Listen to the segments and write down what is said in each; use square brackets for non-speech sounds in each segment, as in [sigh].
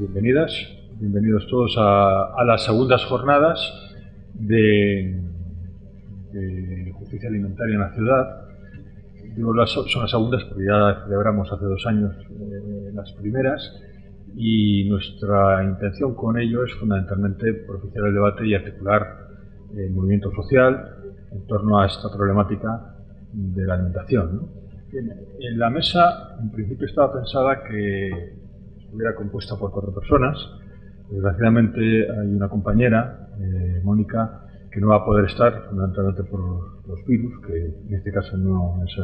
Bien, bienvenidas, bienvenidos todos a, las segundas jornadas de, justicia alimentaria en la ciudad. Digo, son las segundas porque ya celebramos hace dos años eh, las primeras y nuestra intención con ello es fundamentalmente propiciar el debate y articular el movimiento social en torno a esta problemática de la alimentación. En la mesa, en principio, estaba pensada que estuviera compuesta por cuatro personas. Desgraciadamente hay una compañera, eh, Mónica, que no va a poder estar, fundamentalmente por los virus, que en este caso no es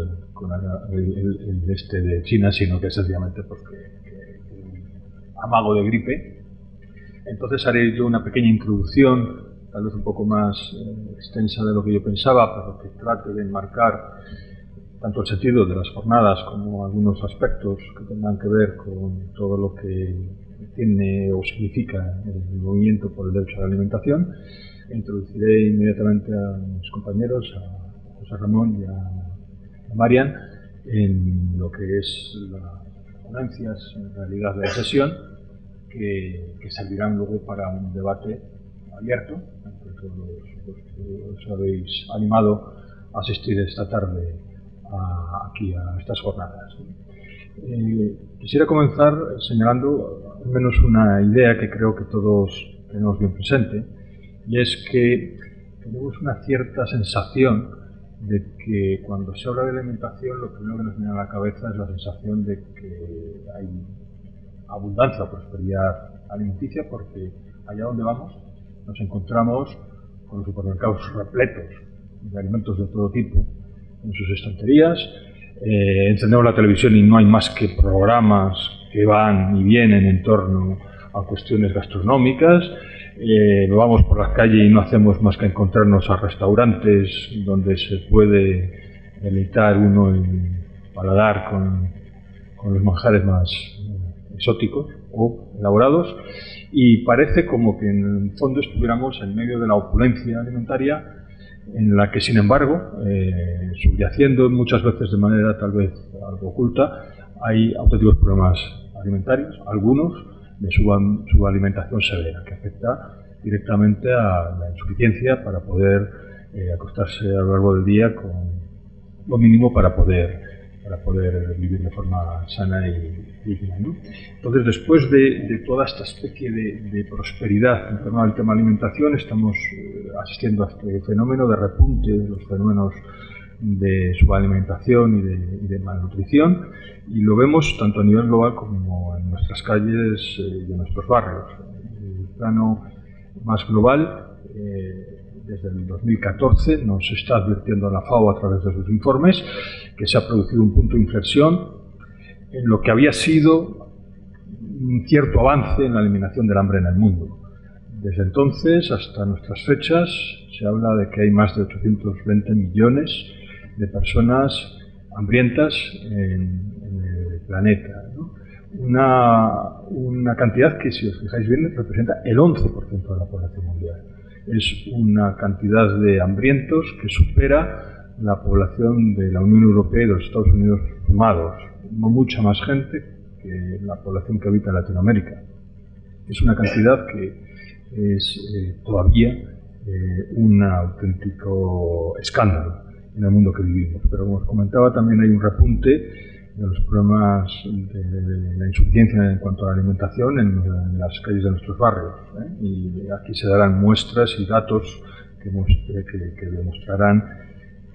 el, este de China, sino que es sencillamente porque amago de gripe. Entonces haré yo una pequeña introducción, tal vez un poco más eh, extensa de lo que yo pensaba, pero que trate de enmarcar tanto el sentido de las jornadas como algunos aspectos que tengan que ver con todo lo que tiene o significa el movimiento por el derecho a la alimentación. Introduciré inmediatamente a mis compañeros, a José Ramón y a, Marian, en lo que es las ponencias en realidad la sesión, que, servirán luego para un debate abierto, entre todos los, que os habéis animado a asistir esta tarde aquí a estas jornadas. Eh, quisiera comenzar señalando al menos una idea que creo que todos tenemos bien presente, y es que tenemos una cierta sensación de que cuando se habla de alimentación lo primero que nos viene a la cabeza es la sensación de que hay abundancia o prosperidad alimenticia porque allá donde vamos nos encontramos con los supermercados repletos de alimentos de todo tipo en sus estanterías. Eh, encendemos la televisión y no hay más que programas que van y vienen en torno a cuestiones gastronómicas. Eh, vamos por la calle y no hacemos más que encontrarnos a restaurantes donde se puede deleitar uno el paladar con, con los manjares más eh, exóticos o elaborados y parece como que en el fondo estuviéramos en medio de la opulencia alimentaria en la que, sin embargo, eh, subyaciendo muchas veces de manera tal vez algo oculta, hay auténticos problemas alimentarios, algunos de su, alimentación severa, que afecta directamente a la insuficiencia para poder eh, acostarse a lo largo del día con lo mínimo para poder para poder vivir de forma sana y digna. Entonces, después de, toda esta especie de, prosperidad en torno al tema alimentación, estamos eh, asistiendo a este fenómeno de repunte de los fenómenos de subalimentación y de, y de malnutrición, y lo vemos tanto a nivel global como en nuestras calles eh, y en nuestros barrios. El plano más global, eh, desde el 2014 nos está advirtiendo la FAO a través de sus informes que se ha producido un punto de inflexión en lo que había sido un cierto avance en la eliminación del hambre en el mundo. Desde entonces hasta nuestras fechas se habla de que hay más de 820 millones de personas hambrientas en, el planeta. Una, cantidad que, si os fijáis bien, representa el 11% de la población mundial es una cantidad de hambrientos que supera la población de la Unión Europea y de los Estados Unidos sumados, mucha más gente que la población que habita Latinoamérica. Es una cantidad que es eh, todavía eh, un auténtico escándalo en el mundo que vivimos. Pero como os comentaba, también hay un repunte de los problemas de la insuficiencia en cuanto a la alimentación en, las calles de nuestros barrios. ¿eh? Y aquí se darán muestras y datos que, que, demostrarán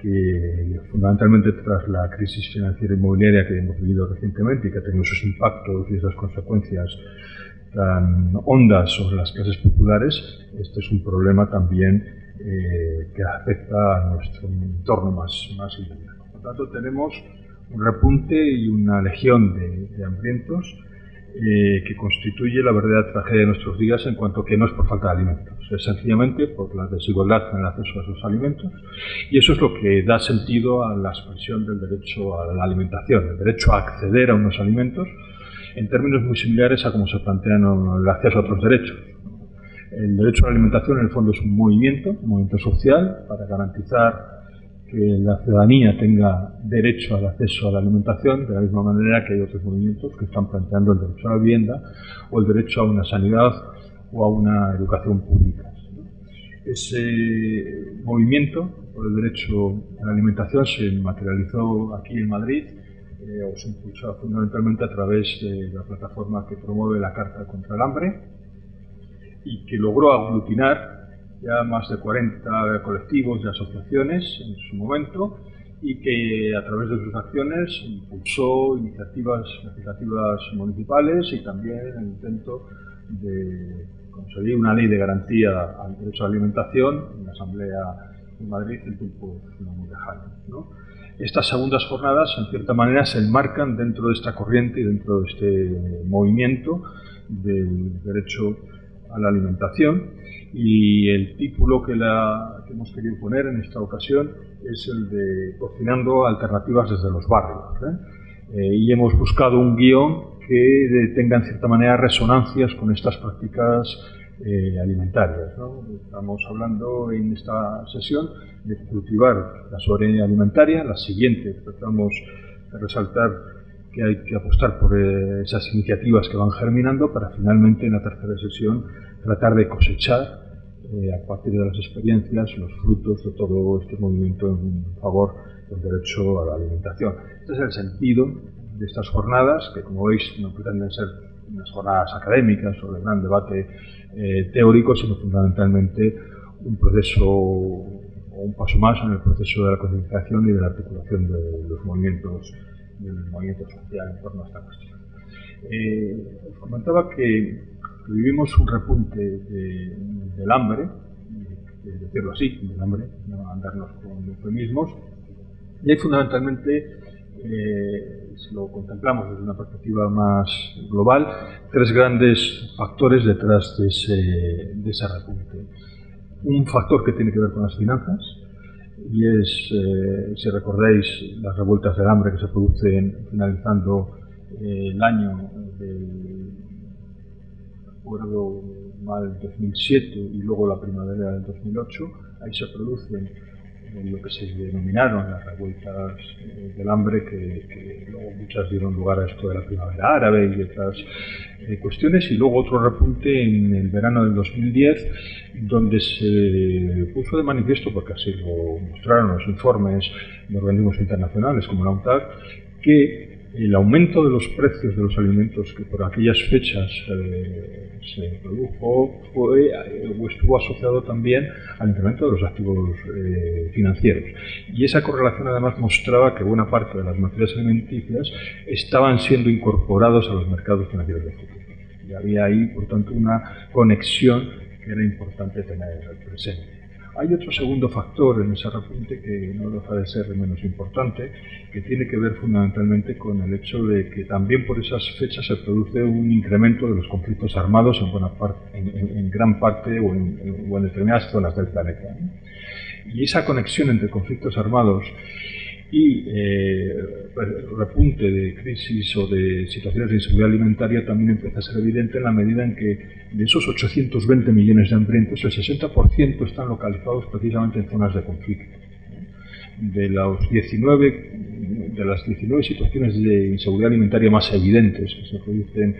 que fundamentalmente tras la crisis financiera inmobiliaria que hemos vivido recientemente y que ha tenido sus impactos y esas consecuencias tan hondas sobre las clases populares, este es un problema también eh, que afecta a nuestro entorno más, más inmediato. Por lo tanto, tenemos un repunte y una legión de, hambrientos eh, que constituye la verdadera tragedia de nuestros días en cuanto que no es por falta de alimentos, sencillamente por la desigualdad en el acceso a esos alimentos y eso es lo que da sentido a la expresión del derecho a la alimentación, el derecho a acceder a unos alimentos en términos muy similares a como se plantean el acceso a otros derechos. El derecho a la alimentación en el fondo es un movimiento, un movimiento social para garantizar que la ciudadanía tenga derecho al acceso a la alimentación, de la misma manera que hay otros movimientos que están planteando el derecho a la vivienda o el derecho a una sanidad o a una educación pública. Ese movimiento por el derecho a la alimentación se materializó aquí en Madrid eh, o se impulsó fundamentalmente a través de la plataforma que promueve la Carta contra el Hambre y que logró aglutinar ya más de 40 colectivos y asociaciones en su momento y que a través de sus acciones impulsó iniciativas legislativas municipales y también el intento de conseguir una ley de garantía al derecho a la alimentación en la Asamblea de Madrid en tiempo no muy lejano. Estas segundas jornadas, en cierta manera, se enmarcan dentro de esta corriente y dentro de este movimiento del derecho a la alimentación y el título que, la, que hemos querido poner en esta ocasión es el de Cocinando alternativas desde los barrios. ¿eh? Eh, y hemos buscado un guion que tenga en cierta manera resonancias con estas prácticas eh, alimentarias. Estamos hablando en esta sesión de cultivar la soberanía alimentaria, la siguiente tratamos de resaltar que hay que apostar por esas iniciativas que van germinando para finalmente en la tercera sesión tratar de cosechar eh, a partir de las experiencias los frutos de todo este movimiento en favor del derecho a la alimentación. Este es el sentido de estas jornadas, que como veis no pretenden ser unas jornadas académicas o de gran debate eh, teórico, sino fundamentalmente un proceso o un paso más en el proceso de la concienciación y de la articulación de los movimientos, del movimiento social en torno a esta cuestión. Eh, os comentaba que vivimos un repunte del hambre, de decirlo así, del hambre, no andarnos con eufemismos, y hay fundamentalmente, eh, si lo contemplamos desde una perspectiva más global, tres grandes factores detrás de ese, de ese repunte. Un factor que tiene que ver con las finanzas, y es, eh, si recordáis, las revueltas del hambre que se producen finalizando eh, el año del recuerdo mal 2007 y luego la primavera del 2008, ahí se producen lo que se denominaron las revueltas eh, del hambre, que, luego muchas dieron lugar a esto de la primavera árabe y otras eh, cuestiones, y luego otro repunte en el verano del 2010, donde se puso de manifiesto, porque así lo mostraron los informes de organismos internacionales como la UNTAC, que el aumento de los precios de los alimentos que por aquellas fechas eh, se produjo fue eh, estuvo asociado también al incremento de los activos eh, financieros. Y esa correlación además mostraba que buena parte de las materias alimenticias estaban siendo incorporados a los mercados financieros del futuro. Y había ahí, por tanto, una conexión que era importante tener presente. Hay otro segundo factor en ese repunte que no deja de ser menos importante, que tiene que ver fundamentalmente con el hecho de que también por esas fechas se produce un incremento de los conflictos armados en, buena parte, en, gran parte o en, determinadas zonas del planeta. Y esa conexión entre conflictos armados y eh, repunte de crisis o de situaciones de inseguridad alimentaria también empieza a ser evidente en la medida en que de esos 820 millones de hambrientos, el 60% están localizados precisamente en zonas de conflicto. De, los 19, de las 19 situaciones de inseguridad alimentaria más evidentes que se producen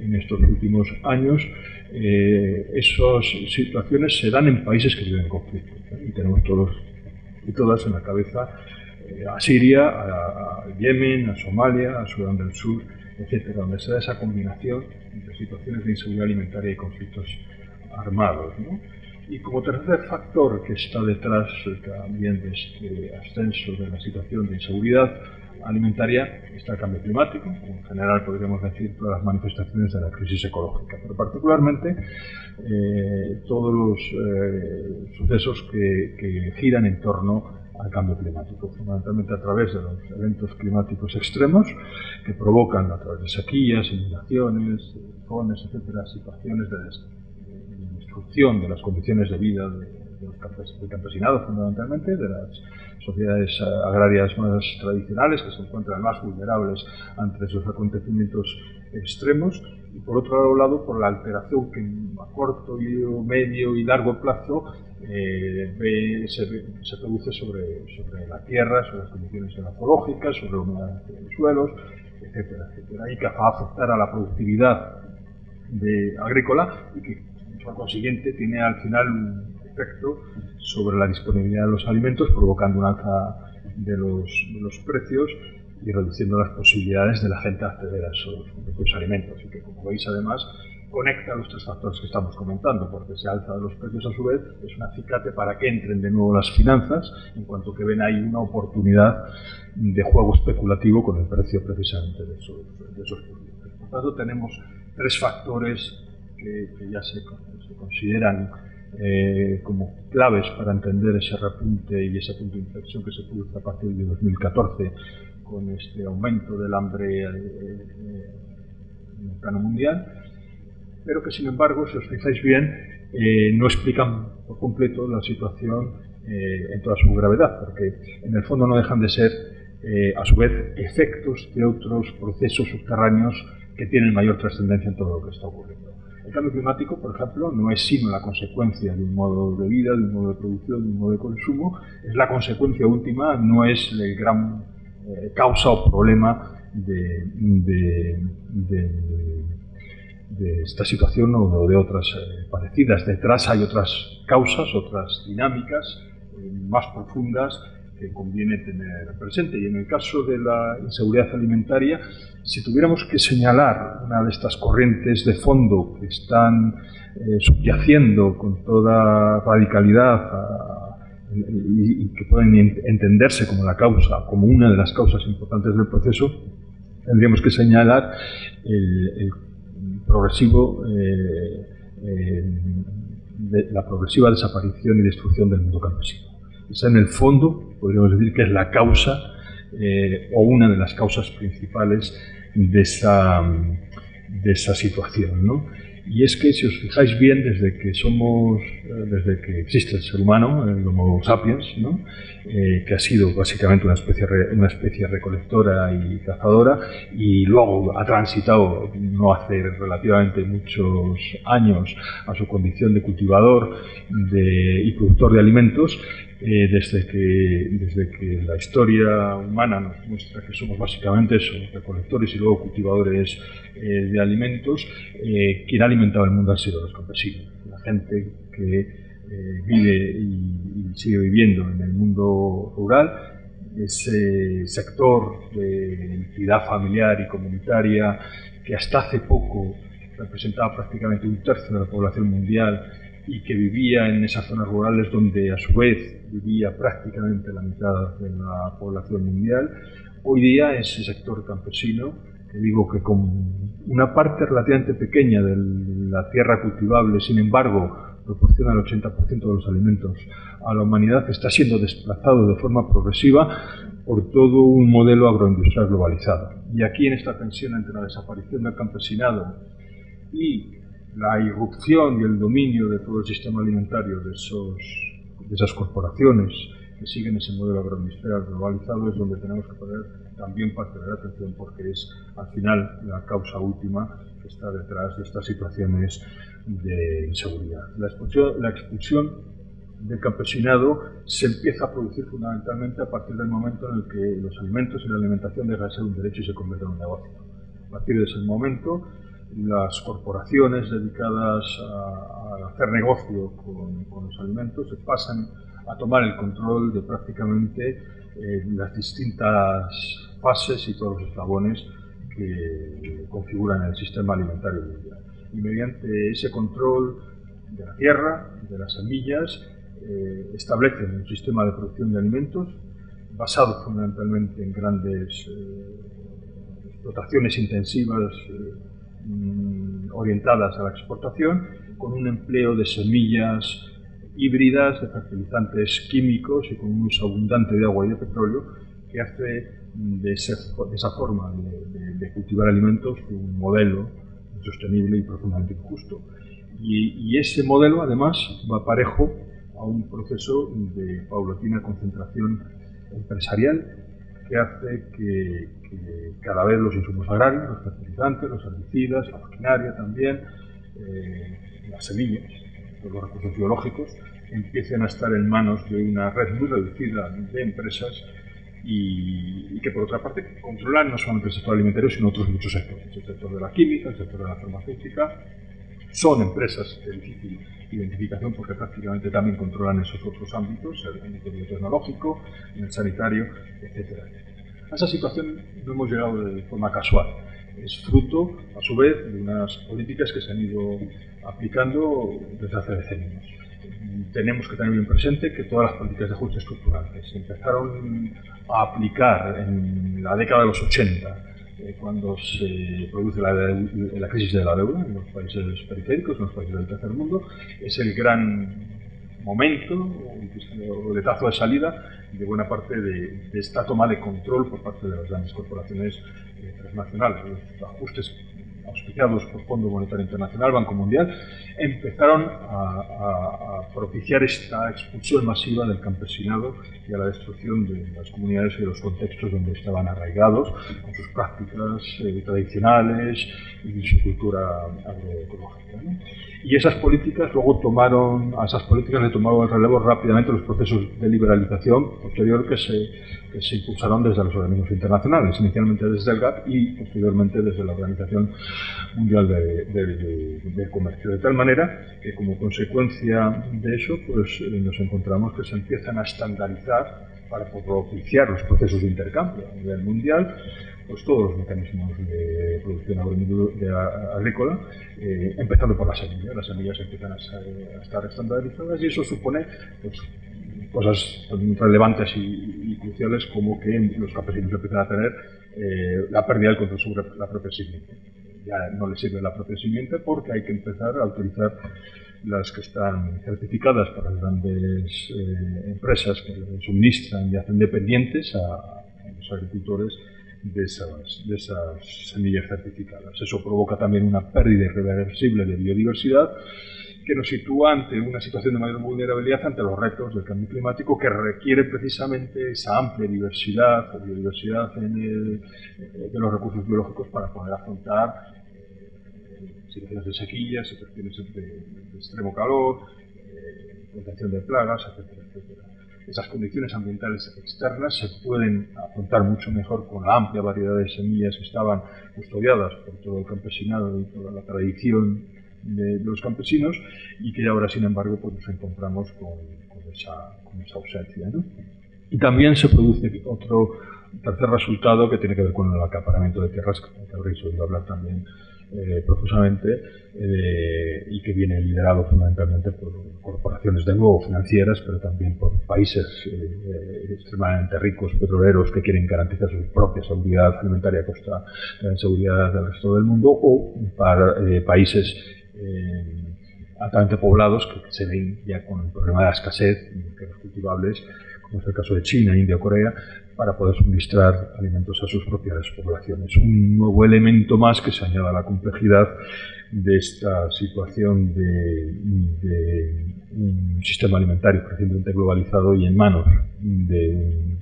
en estos últimos años, eh, esas situaciones se dan en países que viven en conflicto. Y tenemos todos y todas en la cabeza a Siria, a, Yemen, a Somalia, a Sudán del Sur, etcétera, donde se da esa combinación entre situaciones de inseguridad alimentaria y conflictos armados. Y como tercer factor que está detrás también de este ascenso de la situación de inseguridad alimentaria está el cambio climático, en general podríamos decir todas las manifestaciones de la crisis ecológica, pero particularmente eh, todos los eh, sucesos que, que giran en torno al cambio climático, fundamentalmente a través de los eventos climáticos extremos que provocan a través de sequías, inundaciones, tifones, etcétera, situaciones de destrucción de las condiciones de vida de del campesinado fundamentalmente, de las sociedades eh, agrarias más tradicionales que se encuentran más vulnerables ante esos acontecimientos extremos y por otro lado por la alteración que a corto, medio y largo plazo eh, se, produce sobre, sobre, la tierra, sobre las condiciones geológicas, sobre la humedad de los suelos, etcétera, etcétera, y que va a afectar a la productividad agrícola y que por consiguiente tiene al final un efecto sobre la disponibilidad de los alimentos, provocando un alza de los, de los precios y reduciendo las posibilidades de la gente acceder a esos, alimentos. Y que, como veis, además, conecta los tres factores que estamos comentando, porque se alza de los precios a su vez, es un acicate para que entren de nuevo las finanzas, en cuanto que ven ahí una oportunidad de juego especulativo con el precio precisamente de esos, de esos productos. Por tanto, tenemos tres factores que, ya se, se consideran eh, como claves para entender ese repunte y ese punto de inflexión que se produce a partir de 2014 con este aumento del hambre eh, eh, en el plano mundial, pero que sin embargo, si os fijáis bien, no explican por completo la situación en toda su gravedad, porque en el fondo no dejan de ser, a su vez, efectos de otros procesos subterráneos que tienen mayor trascendencia en todo lo que está ocurriendo. El cambio climático, por ejemplo, no es sino la consecuencia de un modo de vida, de un modo de producción, de un modo de consumo, es la consecuencia última, no es el gran eh, causa o problema de, esta situación o de otras eh, parecidas. Detrás hay otras causas, otras dinámicas eh, más profundas que conviene tener presente. Y en el caso de la inseguridad alimentaria, si tuviéramos que señalar una de estas corrientes de fondo que están eh, subyaciendo con toda radicalidad y, que pueden entenderse como la causa, como una de las causas importantes del proceso, tendríamos que señalar el, progresivo, eh, eh, la progresiva desaparición y destrucción del mundo campesino. Esa en el fondo podríamos decir que es la causa eh, o una de las causas principales de esa, de esa situación. ¿no? Y es que si os fijáis bien, desde que somos, eh, desde que existe el ser humano, el Homo sapiens, ¿no? Eh, que ha sido básicamente una especie, una especie recolectora y cazadora, y luego ha transitado no hace relativamente muchos años a su condición de cultivador de, y productor de alimentos, eh, desde, que, desde que la historia humana nos muestra que somos básicamente eso, recolectores y luego cultivadores eh, de alimentos, eh, quien ha alimentado el mundo han sido los campesinos, la gente que vive y, sigue viviendo en el mundo rural, ese sector de entidad familiar y comunitaria que hasta hace poco representaba prácticamente un tercio de la población mundial y que vivía en esas zonas rurales donde a su vez vivía prácticamente la mitad de la población mundial. Hoy día ese sector campesino, que digo que con una parte relativamente pequeña de la tierra cultivable, sin embargo, proporciona el 80% de los alimentos a la humanidad, está siendo desplazado de forma progresiva por todo un modelo agroindustrial globalizado. Y aquí en esta tensión entre la desaparición del campesinado y la irrupción y el dominio de todo el sistema alimentario de, esos, de esas corporaciones que siguen ese modelo agroindustrial globalizado es donde tenemos que poner también parte de la atención porque es al final la causa última que está detrás de estas situaciones de inseguridad. La expulsión, la expulsión del campesinado se empieza a producir fundamentalmente a partir del momento en el que los alimentos y la alimentación dejan de ser un derecho y se convierten en un negocio. A partir de ese momento las corporaciones dedicadas a, hacer negocio con, los alimentos se pasan a tomar el control de prácticamente eh, las distintas fases y todos los eslabones que configuran el sistema alimentario mundial. Y mediante ese control de la tierra, de las semillas, eh, establecen un sistema de producción de alimentos basado fundamentalmente en grandes eh, explotaciones intensivas orientadas a la exportación, con un empleo de semillas híbridas, de fertilizantes químicos y con un uso abundante de agua y de petróleo, que hace de, esa forma de, cultivar alimentos un modelo sostenible y profundamente injusto. Y, ese modelo, además, va parejo a un proceso de paulatina concentración empresarial que hace que, cada vez los insumos agrarios, los fertilizantes, los herbicidas, la maquinaria también, eh, las semillas, los recursos biológicos, empiecen a estar en manos de una red muy reducida de empresas y, que por otra parte controlan no solamente el sector alimentario sino otros muchos sectores, el sector de la química, el sector de la farmacéutica, son empresas de difícil identificación porque prácticamente también controlan esos otros ámbitos, el ámbito biotecnológico, el sanitario, etc. A esa situación no hemos llegado de forma casual. Es fruto, a su vez, de unas políticas que se han ido aplicando desde hace decenios. Tenemos que tener bien presente que todas las políticas de ajuste estructural se empezaron a aplicar en la década de los 80 eh, cuando se produce la, crisis de la deuda en los países periféricos, en los países del tercer mundo, es el gran momento o letazo de salida de buena parte de, esta toma de control por parte de las grandes corporaciones eh, transnacionales. Los ajustes auspiciados por Fondo Monetario Internacional, Banco Mundial, empezaron a, propiciar esta expulsión masiva del campesinado y a la destrucción de las comunidades y de los contextos donde estaban arraigados, con sus prácticas eh, tradicionales y su cultura agroecológica. Y esas políticas luego tomaron, a esas políticas le tomaron el relevo rápidamente los procesos de liberalización posterior que se, que se impulsaron desde los organismos internacionales, inicialmente desde el GATT y posteriormente desde la Organización Mundial de, Comercio. De tal manera que como consecuencia de eso, pues eh, nos encontramos que se empiezan a estandarizar para propiciar los procesos de intercambio a nivel mundial, pues todos los mecanismos de producción agrícola, eh, empezando por las semillas. Las semillas empiezan a, estar estandarizadas y eso supone pues, cosas relevantes y, cruciales como que los campesinos empiezan a tener eh, la pérdida del control sobre la propia simiente. Ya no les sirve la propia simiente porque hay que empezar a autorizar las que están certificadas para las grandes eh, empresas que suministran y hacen dependientes a, los agricultores de esas, de esas semillas certificadas. Eso provoca también una pérdida irreversible de biodiversidad que nos sitúa ante una situación de mayor vulnerabilidad ante los retos del cambio climático que requiere precisamente esa amplia diversidad, o biodiversidad en de los recursos biológicos para poder afrontar situaciones de sequía, situaciones de, extremo calor, eh, contención de plagas, etcétera, etcétera. Esas condiciones ambientales externas se pueden afrontar mucho mejor con la amplia variedad de semillas que estaban custodiadas por todo el campesinado y toda la tradición de, los campesinos y que ahora, sin embargo, pues nos encontramos con, esa, ausencia. Y también se produce otro tercer resultado que tiene que ver con el acaparamiento de tierras, que habréis oído hablar también eh, profusamente eh, y que viene liderado fundamentalmente por corporaciones de nuevo financieras, pero también por países eh, extremadamente ricos, petroleros, que quieren garantizar su propia seguridad alimentaria a costa de la seguridad del resto del mundo, o para países altamente poblados que se ven ya con el problema de la escasez de los cultivables, como es el caso de China, India o Corea, para poder suministrar alimentos a sus propias poblaciones. Un nuevo elemento más que se añade a la complejidad de esta situación de, un sistema alimentario recientemente globalizado y en manos de,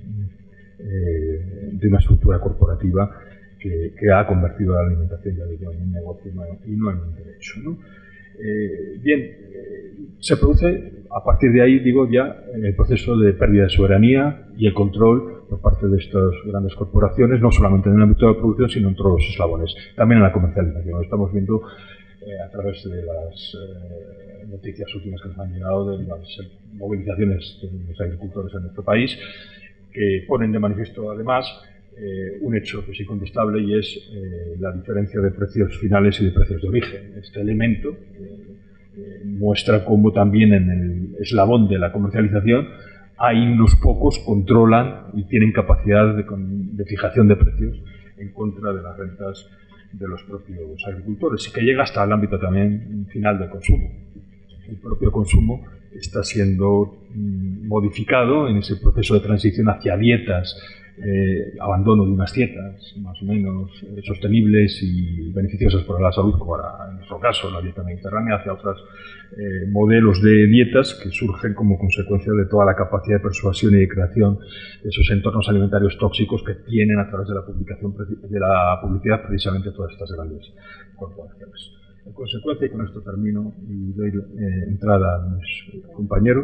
eh, de una estructura corporativa que, ha convertido la alimentación ya digo, en un negocio y no en un derecho. Eh, bien, eh, se produce a partir de ahí, digo, ya el proceso de pérdida de soberanía y el control por parte de estas grandes corporaciones, no solamente en el ámbito de la producción, sino en todos los eslabones, también en la comercialización. Lo estamos viendo eh, a través de las noticias últimas que nos han llegado de las movilizaciones de los agricultores en nuestro país, que ponen de manifiesto además eh, un hecho que es incontestable y es eh, la diferencia de precios finales y de precios de origen. Este elemento eh, muestra cómo también en el eslabón de la comercialización hay unos pocos controlan y tienen capacidad de, de fijación de precios en contra de las rentas de los propios agricultores y que llega hasta el ámbito también final del consumo. El propio consumo está siendo mm, modificado en ese proceso de transición hacia dietas eh, abandono de unas dietas más o menos eh, sostenibles y beneficiosas para la salud, como en nuestro caso la dieta mediterránea, hacia otros eh, modelos de dietas que surgen como consecuencia de toda la capacidad de persuasión y de creación de esos entornos alimentarios tóxicos que tienen a través de la, publicación, de la publicidad precisamente todas estas grandes corporaciones. En consecuencia, y con esto termino y doy eh, entrada a mis compañeros.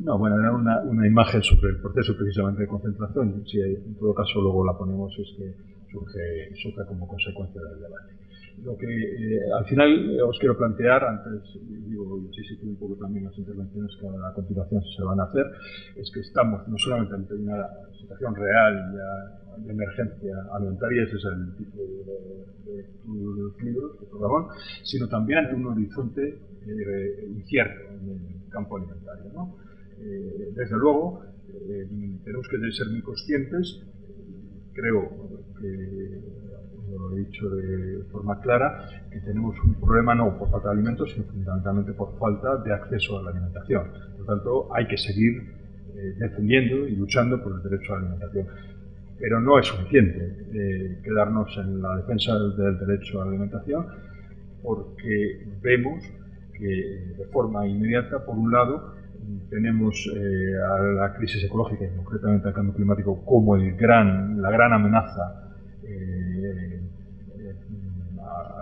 No, bueno, era una, una, imagen sobre el proceso precisamente de concentración. Si en todo caso luego la ponemos, es que surge, surge como consecuencia del debate. Lo que eh, al final eh, os quiero plantear, antes digo, y así un poco también las intervenciones que a continuación se van a hacer, es que estamos no solamente ante una situación real ya de emergencia alimentaria, ese es el tipo de, de, libros, de sino también ante un horizonte eh, incierto en el campo alimentario. ¿no? desde luego, tenemos que ser muy conscientes, creo que lo he dicho de forma clara, que tenemos un problema no por falta de alimentos, sino fundamentalmente por falta de acceso a la alimentación. Por lo tanto, hay que seguir eh, defendiendo y luchando por el derecho a la alimentación. Pero no es suficiente eh, quedarnos en la defensa del derecho a la alimentación, porque vemos que de forma inmediata, por un lado, tenemos eh, a la crisis ecológica y concretamente al cambio climático como el gran, la gran amenaza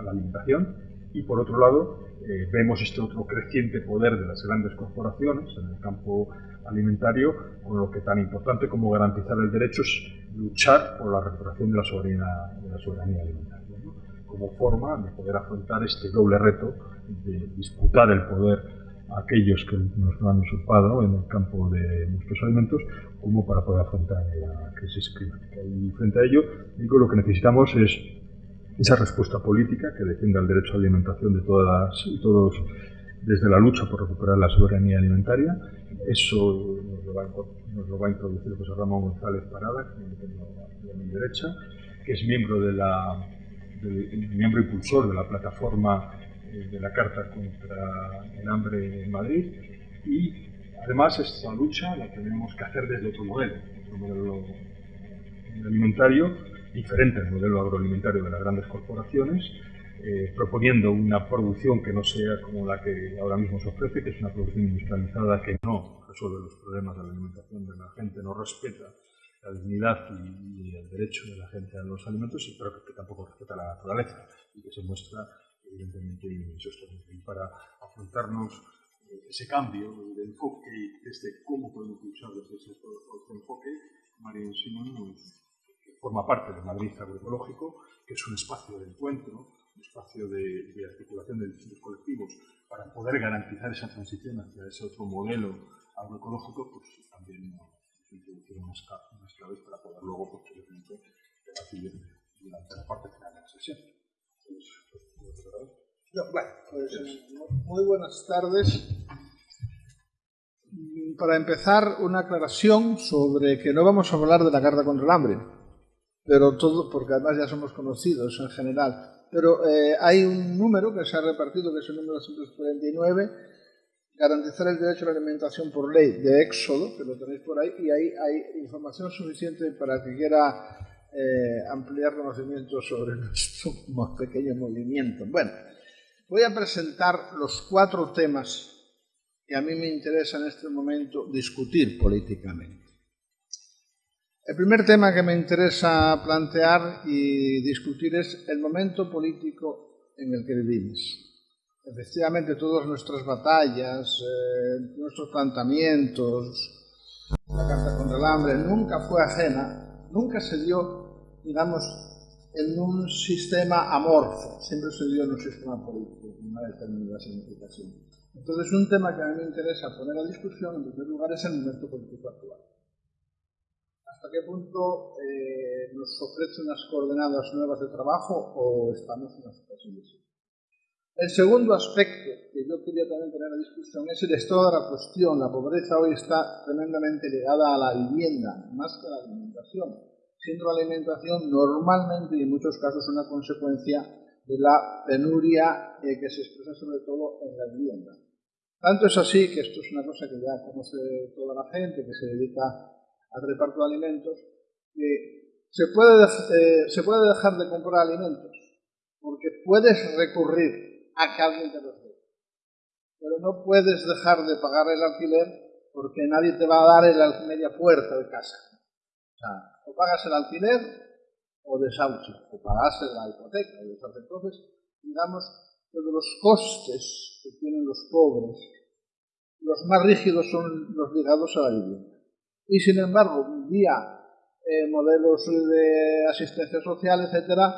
la alimentación y por otro lado eh, vemos este otro creciente poder de las grandes corporaciones en el campo alimentario, con lo que tan importante como garantizar el derecho es luchar por la recuperación de la soberanía, de la soberanía alimentaria, como forma de poder afrontar este doble reto de disputar el poder a aquellos que nos lo han usurpado en el campo de nuestros alimentos, como para poder afrontar la crisis climática. Y frente a ello, digo, lo que necesitamos es esa respuesta política que defienda el derecho a alimentación de todas y todos desde la lucha por recuperar la soberanía alimentaria. Eso nos lo va a, introducir José Ramón González Parada, que a mi derecha, que es miembro, de la, miembro impulsor de la plataforma eh, de la Carta contra el Hambre en Madrid. Y además esta lucha la tenemos que hacer desde otro modelo, otro modelo alimentario diferente al modelo agroalimentario de las grandes corporaciones, eh, proponiendo una producción que no sea como la que ahora mismo se ofrece, que es una producción industrializada que no resuelve los problemas de la alimentación de la gente, no respeta la dignidad y, el derecho de la gente a los alimentos, pero que, tampoco respeta la naturaleza y que se muestra evidentemente insostenible. Y para afrontarnos eh, ese cambio de enfoque y desde cómo podemos luchar desde ese enfoque, María Simón nos forma parte de Madrid Agroecológico, que es un espacio de encuentro, un espacio de, articulación de distintos colectivos para poder garantizar esa transición hacia ese otro modelo agroecológico, pues también nos introducieron unas, claves para poder luego posteriormente debatir durante la parte final de la sesión. pues, muy buenas tardes. Para empezar, una aclaración sobre que no vamos a hablar de la Carta contra el Hambre pero todo, porque además ya somos conocidos en general. Pero eh, hay un número que se ha repartido, que es el número 149, garantizar el derecho a la alimentación por ley de Éxodo, que lo tenéis por ahí, y ahí hay información suficiente para que quiera eh, ampliar conocimientos sobre [laughs] nuestro pequeño movimiento. Bueno, voy a presentar los cuatro temas que a mí me interesa en este momento discutir políticamente. El primer tema que me interesa plantear y discutir es el momento político en el que vivimos. Efectivamente, todas nuestras batallas, eh, nuestros planteamientos, la Carta contra el Hambre, nunca fue ajena, nunca se dio, digamos, en un sistema amorfo, siempre se dio en un sistema político, con una determinada significación. Entonces, un tema que a mí me interesa poner a discusión, en primer lugar, es el momento político actual hasta qué punto eh, nos ofrece unas coordenadas nuevas de trabajo o estamos en una situación de El segundo aspecto que yo quería también tener en discusión es el estado de la cuestión. La pobreza hoy está tremendamente ligada a la vivienda, más que a la alimentación, siendo la alimentación normalmente y en muchos casos una consecuencia de la penuria eh, que se expresa sobre todo en la vivienda. Tanto es así que esto es una cosa que ya conoce toda la gente que se dedica al reparto de alimentos, que se puede, eh, se puede dejar de comprar alimentos porque puedes recurrir a que alguien te los dé. Pero no puedes dejar de pagar el alquiler porque nadie te va a dar el media puerta de casa. O sea, o pagas el alquiler o desahucias, o pagas la hipoteca. Entonces, digamos que de los costes que tienen los pobres, los más rígidos son los ligados a la vivienda. Y sin embargo, vía eh, modelos de asistencia social, etcétera,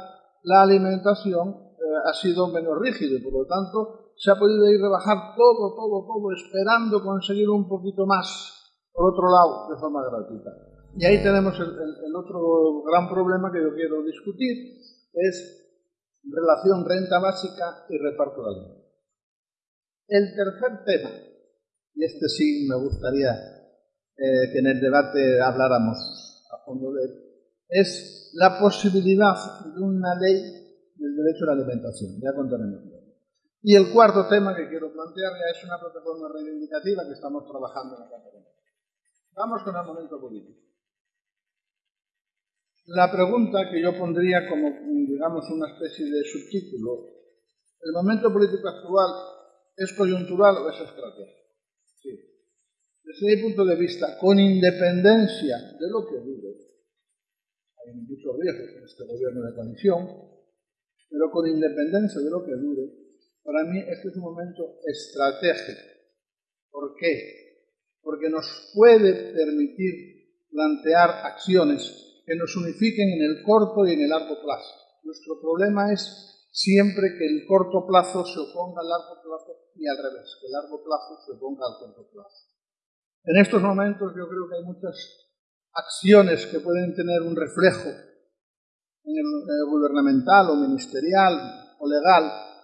la alimentación eh, ha sido menos rígida y por lo tanto se ha podido ir rebajar todo, todo, todo, esperando conseguir un poquito más por otro lado de forma gratuita. Y ahí tenemos el, otro gran problema que yo quiero discutir, es relación renta básica y reparto de alimentos. El tercer tema, y este sí me gustaría eh, que en el debate habláramos a fondo de él, es la posibilidad de una ley del derecho a la alimentación. Ya contaremos. Y el cuarto tema que quiero plantear ya es una plataforma reivindicativa que estamos trabajando en la Cataluña. Vamos con el momento político. La pregunta que yo pondría como, digamos, una especie de subtítulo, ¿el momento político actual es coyuntural o es estratégico? Desde mi punto de vista, con independencia de lo que dure, hay muchos riesgos en este gobierno de coalición, pero con independencia de lo que dure, para mí este es un momento estratégico. ¿Por qué? Porque nos puede permitir plantear acciones que nos unifiquen en el corto y en el largo plazo. Nuestro problema es siempre que el corto plazo se oponga al largo plazo y al revés, que el largo plazo se oponga al corto plazo. En estos momentos yo creo que hay muchas acciones que pueden tener un reflejo gubernamental o ministerial o legal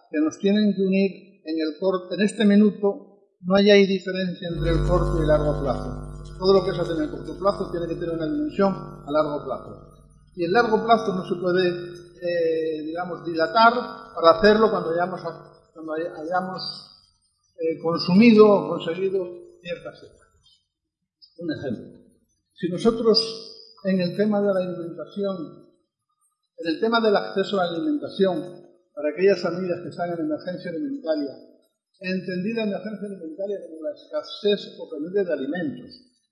que nos tienen que unir en el corto, en este minuto no hay diferencia entre el corto y el largo plazo. Todo lo que se hace en el corto plazo tiene que tener una dimensión a largo plazo. Y el largo plazo no se puede, eh, digamos, dilatar para hacerlo cuando hayamos, eh, consumido o conseguido ciertas etapas. Un ejemplo. Si nosotros en el tema de la alimentación, en el tema del acceso a la alimentación, para aquellas familias que están en emergencia alimentaria, entendida emergencia alimentaria como la escasez o pérdida de alimentos,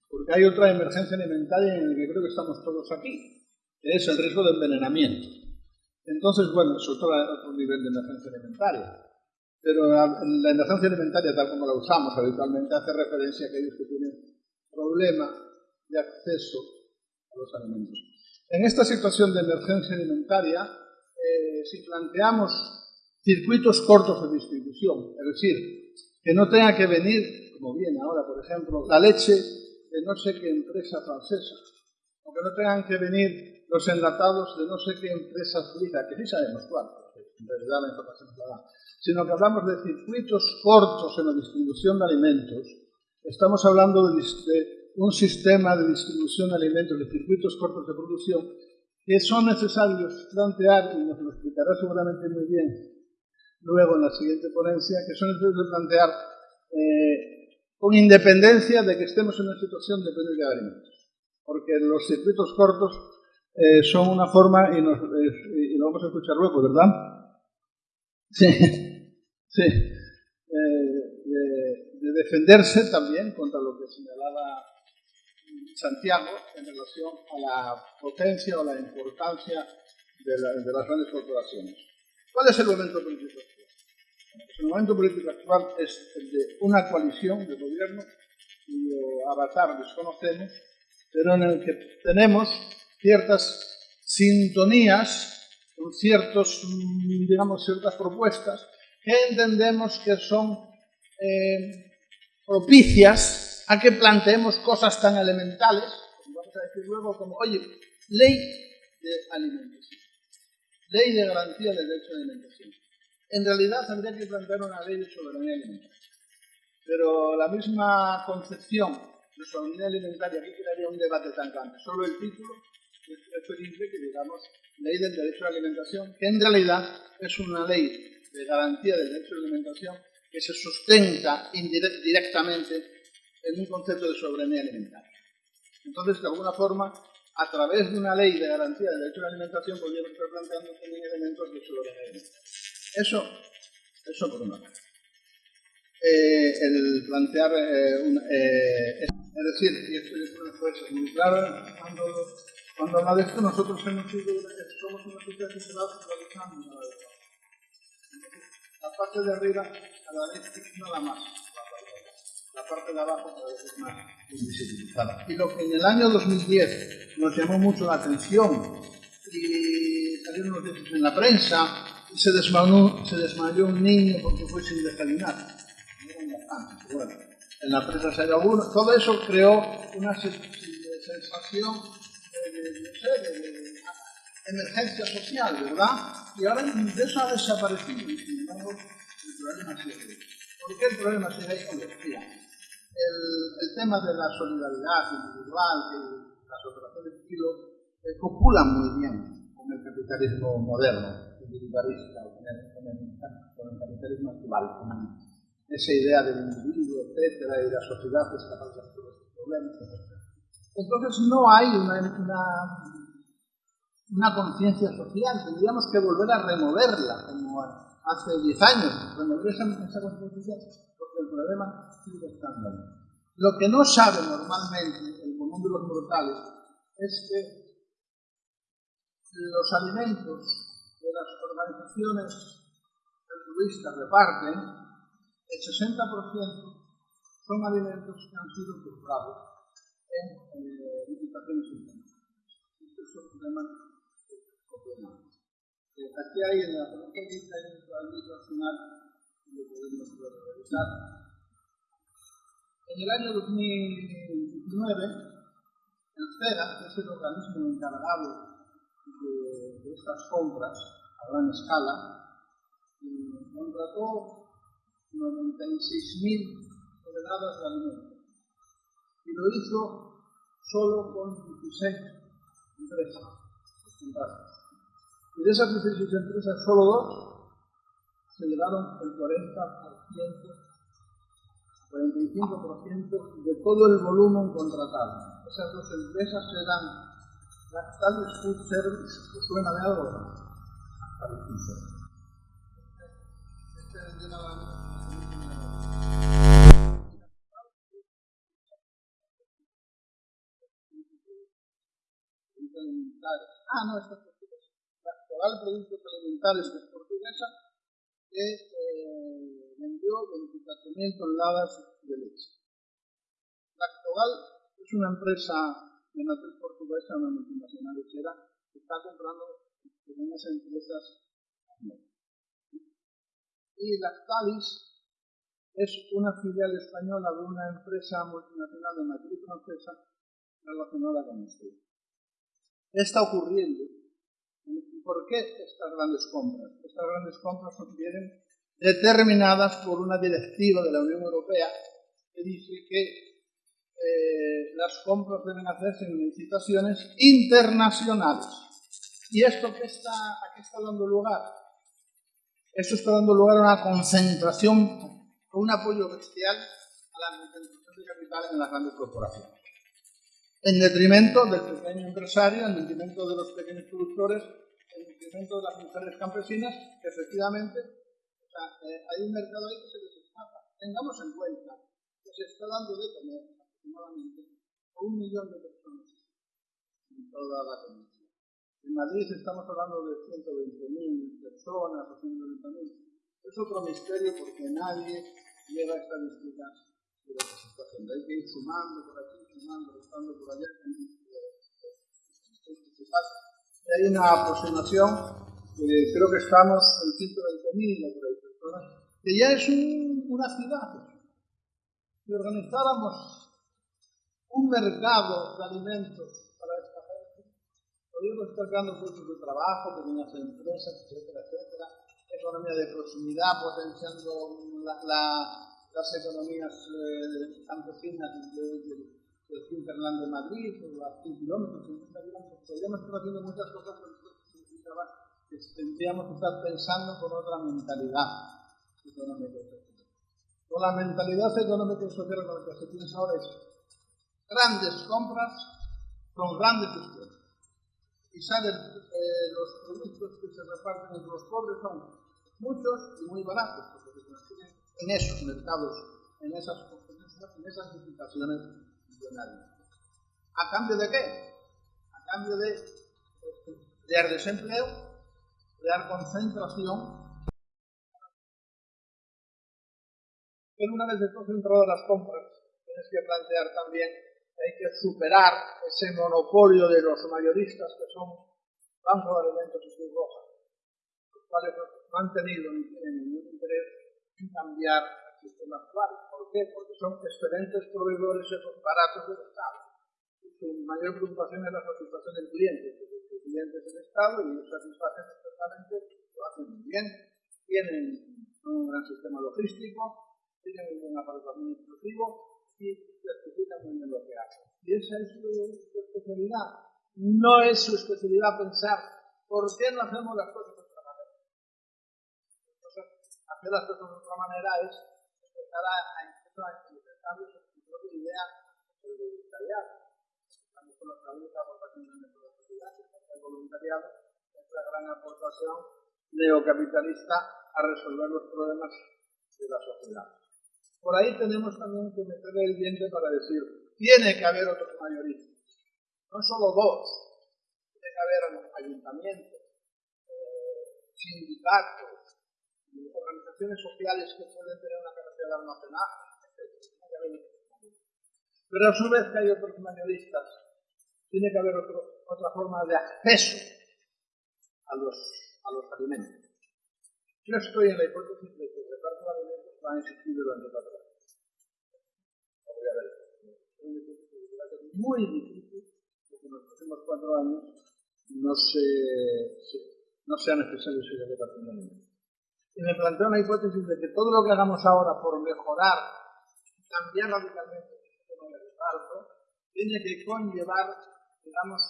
porque hay otra emergencia alimentaria en la que creo que estamos todos aquí, que es el riesgo de envenenamiento. Entonces, bueno, es otro, otro nivel de emergencia alimentaria. Pero la, la, emergencia alimentaria, tal como la usamos habitualmente, hace referencia a aquellos que tienen problemas de acceso a los alimentos. En esta situación de emergencia alimentaria, eh, si planteamos circuitos cortos de distribución, es decir, que no tenga que venir, como viene ahora, por ejemplo, la leche de no sé qué empresa francesa, o que no tengan que venir los enlatados de no sé qué empresa suiza, que sí sabemos cuál, en realidad la información es la da, sino que hablamos de circuitos cortos en la distribución de alimentos, estamos hablando de, un sistema de distribución de alimentos, de circuitos cortos de producción, que son necesarios plantear, y nos lo explicará seguramente muy bien luego en la siguiente ponencia, que son necesarios plantear eh, con independencia de que estemos en una situación de pérdida de alimentos. Porque los circuitos cortos eh, son una forma, y, nos, y, lo vamos a escuchar luego, ¿verdad? Sí, [laughs] sí. De, de defenderse también contra lo que señalaba Santiago en relación a la potencia o la importancia de, las grandes corporaciones. ¿Cuál es el momento político actual? El momento político actual es el de una coalición de gobierno cuyo avatar desconocemos, pero en el que tenemos ciertas sintonías con ciertos, digamos, ciertas propuestas que entendemos que son eh, propicias a que planteemos cosas tan elementales, vamos a decir luego, como, oye, ley de alimentación, ley de garantía del derecho a la alimentación. En realidad habría que plantear una ley de soberanía alimentaria. Pero la misma concepción de soberanía alimentaria, aquí crearía un debate tan grande. Solo el título es preferible que digamos ley del derecho a la alimentación, que en realidad es una ley de garantía del derecho a la alimentación que se sustenta directamente en un concepto de soberanía alimentaria. Entonces, de alguna forma, a través de una ley de garantía del derecho a la alimentación, podríamos estar planteando también elementos de soberanía. Eso, eso por una parte. Eh, el plantear eh, una, eh, es decir, y esto puede ser muy claro, cuando, cuando habla de esto, nosotros hemos sido, somos una sociedad que se va centralizando la parte de arriba cada vez nada más, la parte de abajo cada vez es más invisibilizada. Y lo que en el año 2010 nos llamó mucho la atención y salieron noticias en la prensa, desmayó, se desmayó un niño porque fue sin desayunar. Bueno, en la prensa se uno. Todo eso creó una sensación de, no sé, de, emergencia social, ¿verdad? Y ahora eso ha desaparecido. Sin embargo, el problema sigue. ¿Por qué el problema sigue ahí? Decía, el, el tema de la solidaridad individual, que las operaciones kilo eh, copulan muy bien con el capitalismo moderno, individualista, con el, con el, con el capitalismo actual, con esa idea del individuo, etcétera, y la sociedad es capaz de todos estos problemas, etcétera. Entonces no hay una, una, una conciencia social, tendríamos que volver a removerla, como hace 10 años, remover esa, porque el problema sigue estando ahí. Lo que no sabe normalmente el común de los mortales es que los alimentos que las organizaciones altruistas reparten el 60% son alimentos que han sido comprados en eh, licitaciones internacionales. Este es un problema aquí hay en la provincia hay un que podemos revisar. En el año 2019, el CERA, que es el organismo encargado de, estas compras a gran escala, contrató 96.000 toneladas de alimentos. Y lo hizo solo con 16 empresas. Y de esas 16 empresas, solo dos se llevaron el 40%, 45% de todo el volumen contratado. Esas dos empresas eran Lactalis Food Service, que suena de algo? Este. Ah, no, esta actual Productos Alimentarios es portuguesa que eh, vendió 24.000 toneladas de leche. La actual es una empresa de matriz portuguesa, una multinacional lechera, que está comprando pequeñas empresas. Y Lactalis es una filial española de una empresa multinacional de matriz francesa relacionada con esto. ¿Qué está ocurriendo? ¿Por qué estas grandes compras? Estas grandes compras vienen determinadas por una directiva de la Unión Europea que dice que eh, las compras deben hacerse en licitaciones internacionales. ¿Y esto qué está, a qué está dando lugar? Esto está dando lugar a una concentración, a un apoyo bestial a la concentración de capital en las grandes corporaciones en detrimento del pequeño empresario, en detrimento de los pequeños productores, en detrimento de las mujeres campesinas, efectivamente o sea, eh, hay un mercado ahí que se les escapa. Tengamos en cuenta que se está dando de comer aproximadamente un millón de personas en toda la península. En Madrid estamos hablando de 120.000 personas o 120.000. Es otro misterio porque nadie lleva estadísticas Hay que ir sumando por aquí buscando por allá. Hay una aproximación, que creo que estamos en 120.000 personas, que ya es una ciudad. Si organizáramos un mercado de alimentos para esta gente, podríamos estar creando puestos de trabajo, pequeñas empresas, etcétera, etcétera, economía de proximidad, potenciando las economías eh, campesinas de, el Hinterland de Madrid, o a 100 kilómetros, 50 kilómetros, podríamos estar haciendo muchas cosas, que tendríamos que estar pensando con otra mentalidad económica y social. Con la mentalidad económica y social con la que se piensa ahora es grandes compras con grandes esfuerzos. Y salen eh, los productos que se reparten entre los pobres son muchos y muy baratos, porque se consiguen en esos mercados, en esas, en esas licitaciones millonarias. ¿A cambio de qué? A cambio de crear desempleo, crear concentración. Pero una vez de concentradas las compras, tienes que plantear también que hay que superar ese monopolio de los mayoristas que son Banco de Alimentos y Cruz Roja, los cuales no han tenido ni tienen ningún interés cambiar el sistema actual. ¿Por qué? Porque son excelentes proveedores baratos del Estado. Y su mayor preocupación es la satisfacción del cliente. El cliente es el Estado y ellos satisfacen perfectamente, lo hacen muy bien, tienen un gran sistema logístico, tienen un buen aparato administrativo y certifican muy bien lo que hacen. Y esa es su especialidad. No es su especialidad pensar por qué no hacemos las cosas hacer las cosas de otra manera es empezar a, a en su propia idea del voluntariado. Estamos con nuestra única aportación de nuestra sociedad, el voluntariado, es la gran aportación neocapitalista a resolver los problemas de la sociedad. Por ahí tenemos también que meter el diente para decir, tiene que haber otros mayoristas, no solo dos, tiene que haber ayuntamientos, eh, sindicatos, organizaciones sociales que pueden tener una capacidad de almacenaje, Pero a su vez que hay otros mayoristas, tiene que haber otro, otra forma de acceso a los, a los alimentos. Yo estoy en la hipótesis de que el reparto de alimentos va a existir durante cuatro años. Es muy difícil que en los próximos cuatro años no, se, no sea necesario seguir repartiendo alimentos y me planteo una hipótesis de que todo lo que hagamos ahora por mejorar, cambiar radicalmente el sistema de reparto, tiene que conllevar, digamos,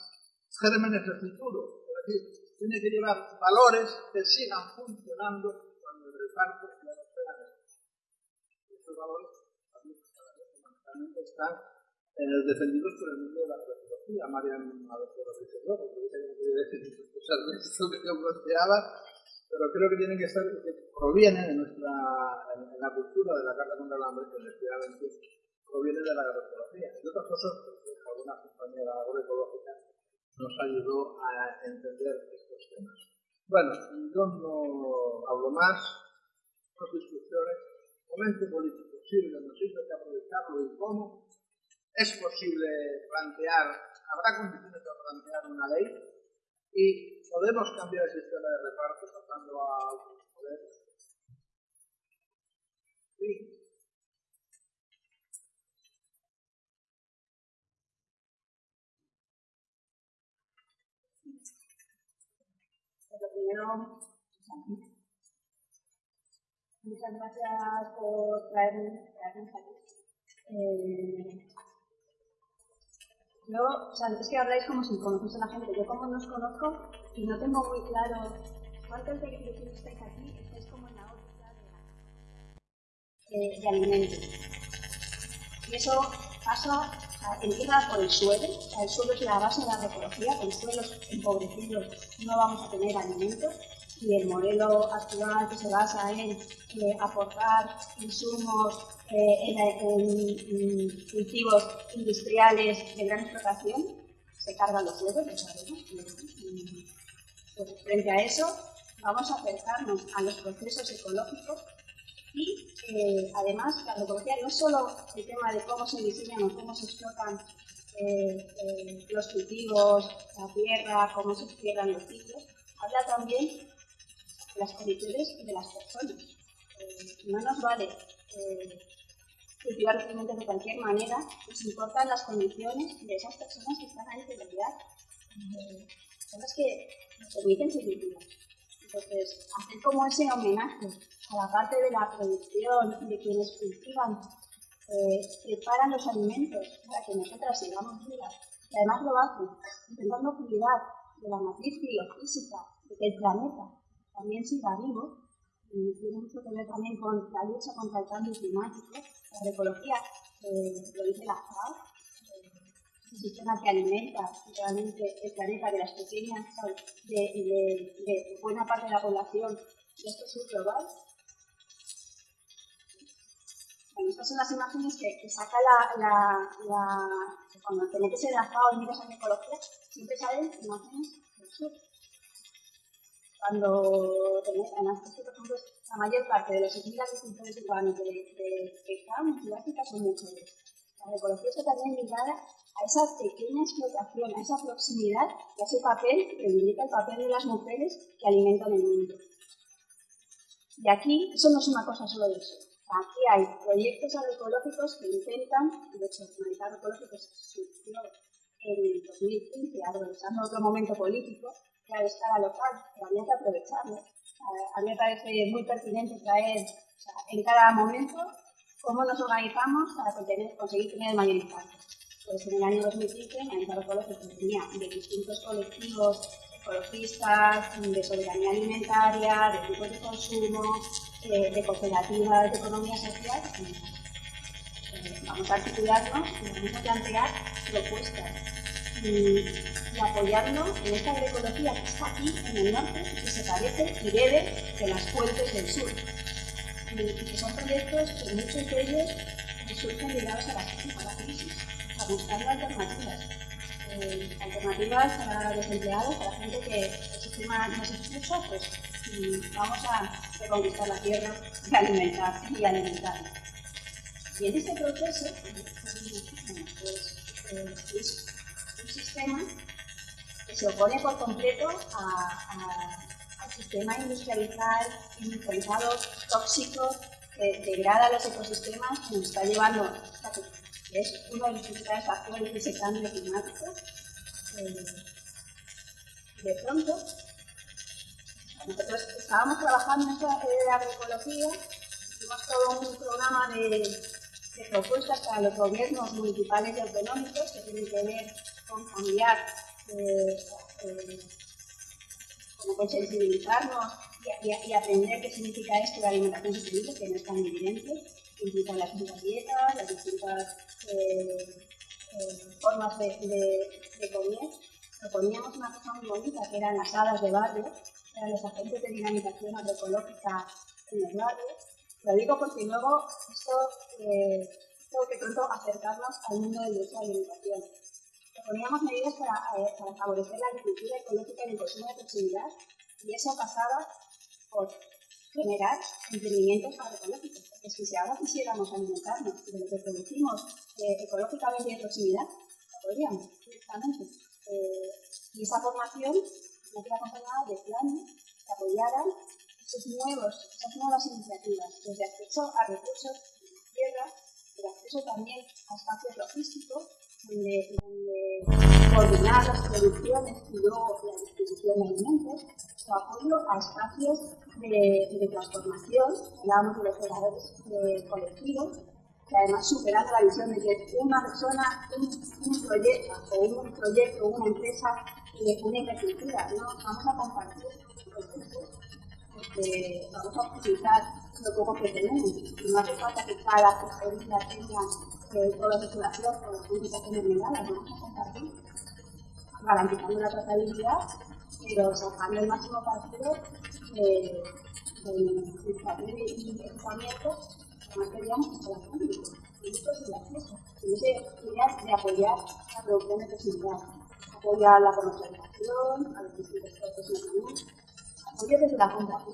gérmenes de futuro. Es decir, tiene que llevar valores que sigan funcionando cuando el reparto no sea Estos valores fundamentalmente están eh, defendidos por el mundo de la filosofía. Marian a veces lo dice yo, porque dice que no decir cosas de esto que yo planteaba, pero creo que tienen que estar, que provienen de nuestra, en, la cultura de la Carta contra el Hambre, que efectivamente proviene de la agroecología. Y otras cosas, porque alguna compañera agroecológica nos ayudó a entender estos temas. Bueno, yo no hablo más, dos discusiones. Momento político sirve, no sirve, que aprovecharlo y cómo. Es posible plantear, habrá condiciones para plantear una ley y podemos cambiar el sistema de reparto pasando a poder. Sí. Primero, muchas gracias por traerme, traernos aquí. Eh, yo, o sea, es que habláis como si conociese a la gente. Yo como no os conozco y no tengo muy claro cuántos de, que estáis aquí estáis como en la órbita de, de, alimentos. Y eso pasa, o sea, empieza por el suelo. O sea, el suelo es la base de la agroecología. Con suelos empobrecidos no vamos a tener alimentos y el modelo actual que se basa en eh, aportar insumos eh, en, cultivos industriales de gran explotación, se cargan los huevos, lo sabemos. Pues frente a eso, vamos a acercarnos a los procesos ecológicos y eh, además la agroecología no es solo el tema de cómo se diseñan o cómo se explotan eh, eh, los cultivos, la tierra, cómo se cierran los ciclos, habla también las condiciones de las personas. no nos vale cultivar los alimentos de cualquier manera, nos importan las condiciones de esas personas que están ahí de verdad. Eh, son las que nos permiten seguir vivos. Entonces, hacer como ese homenaje a la parte de la producción, de quienes cultivan, eh, preparan los alimentos para que nosotras sigamos vivas, y además lo hacen intentando cuidar de la matriz biofísica, de que el planeta también siga vivo, y tiene mucho que ver también con la lucha contra el cambio climático, la ecología, eh, lo dice la FAO, un sistema que alimenta realmente el planeta de las pequeñas, de, buena parte de la población de este sur global. Bueno, estas son las imágenes que, saca la, la, cuando te metes en la FAO y miras en ecología, siempre salen imágenes del sur. Cuando tenés, además, por ejemplo, la mayor parte de los 6.000 agricultores urbanos de, que están en Sudáfrica son mujeres. La ecología está también ligada a esa pequeña explotación, a esa proximidad y a ese papel, que indica el papel de las mujeres que alimentan el mundo. Y aquí, eso no es una cosa solo de eso. Aquí hay proyectos agroecológicos que intentan, de hecho, el agroecológico se surgió en el 2015, aprovechando otro momento político, que de escala local, pero había que aprovecharlo. A mí me parece muy pertinente traer en cada momento cómo nos organizamos para conseguir tener el mayor impacto. Pues en el año 2015, Analizar Ecológico tenía de distintos colectivos ecologistas, de soberanía alimentaria, de tipos de consumo, eh, de cooperativas de economía social. Eh, vamos a articularnos y vamos a plantear propuestas apoyarnos en esta agroecología que está aquí en el norte y que se parece y bebe de las fuentes del sur. Y que son proyectos que muchos de ellos surgen ligados a la, a crisis buscando alternativas. Eh, alternativas para los empleados, para la gente que el sistema no se expulsa, pues vamos a reconquistar la tierra y alimentar y alimentar. Y en este proceso, pues, eh, es un sistema se opone por completo al sistema industrializado, tóxico, que degrada los ecosistemas, que nos está llevando a es uno de los principales factores de ese cambio climático. Eh, de pronto, nosotros estábamos trabajando en esta de agroecología, hicimos todo un programa de, de, propuestas para los gobiernos municipales y autonómicos que tienen que ver con cambiar, eh, eh, sensibilizarnos y, aprender qué significa esto de alimentación sostenible, que no es tan evidente, implica las distintas dietas, las distintas eh, formas de, de, comer, proponíamos una cosa muy bonita, que eran las hadas de barrio, eran los agentes de dinamización agroecológica en el barrio. Lo digo porque luego esto tengo que pronto acercarnos al mundo del derecho a la alimentación. Proponíamos medidas para, para favorecer la agricultura ecológica y el consumo de proximidad, y eso pasaba por generar emprendimientos agroecológicos. Porque si ahora quisiéramos alimentarnos de lo que producimos eh, ecológicamente en proximidad, lo podríamos directamente. Eh, y esa formación no queda acompañada de planes que apoyaran esos nuevos, esas nuevas iniciativas, desde acceso a recursos de tierra, pero acceso también a espacios logísticos, donde, coordinar las producciones y luego la distribución de alimentos, o apoyo a espacios de, transformación, hablábamos de los operadores eh, colectivos, que además superando la visión de que una persona, un, un proyecto o un proyecto, una empresa, eh, una infraestructura, ¿no? vamos a compartir recursos, porque vamos a utilizar lo poco que tenemos. No hace falta que cada persona tenga eh, toda la circulación o las publicaciones legales, vamos a compartir, garantizando la trazabilidad, pero sacando el máximo partido eh, del papel y equipamiento además queríamos que la público, y esto es el acceso, y esa de apoyar la producción de proximidad, apoyar la comercialización, a los distintos procesos nacionales, apoyo desde la compra que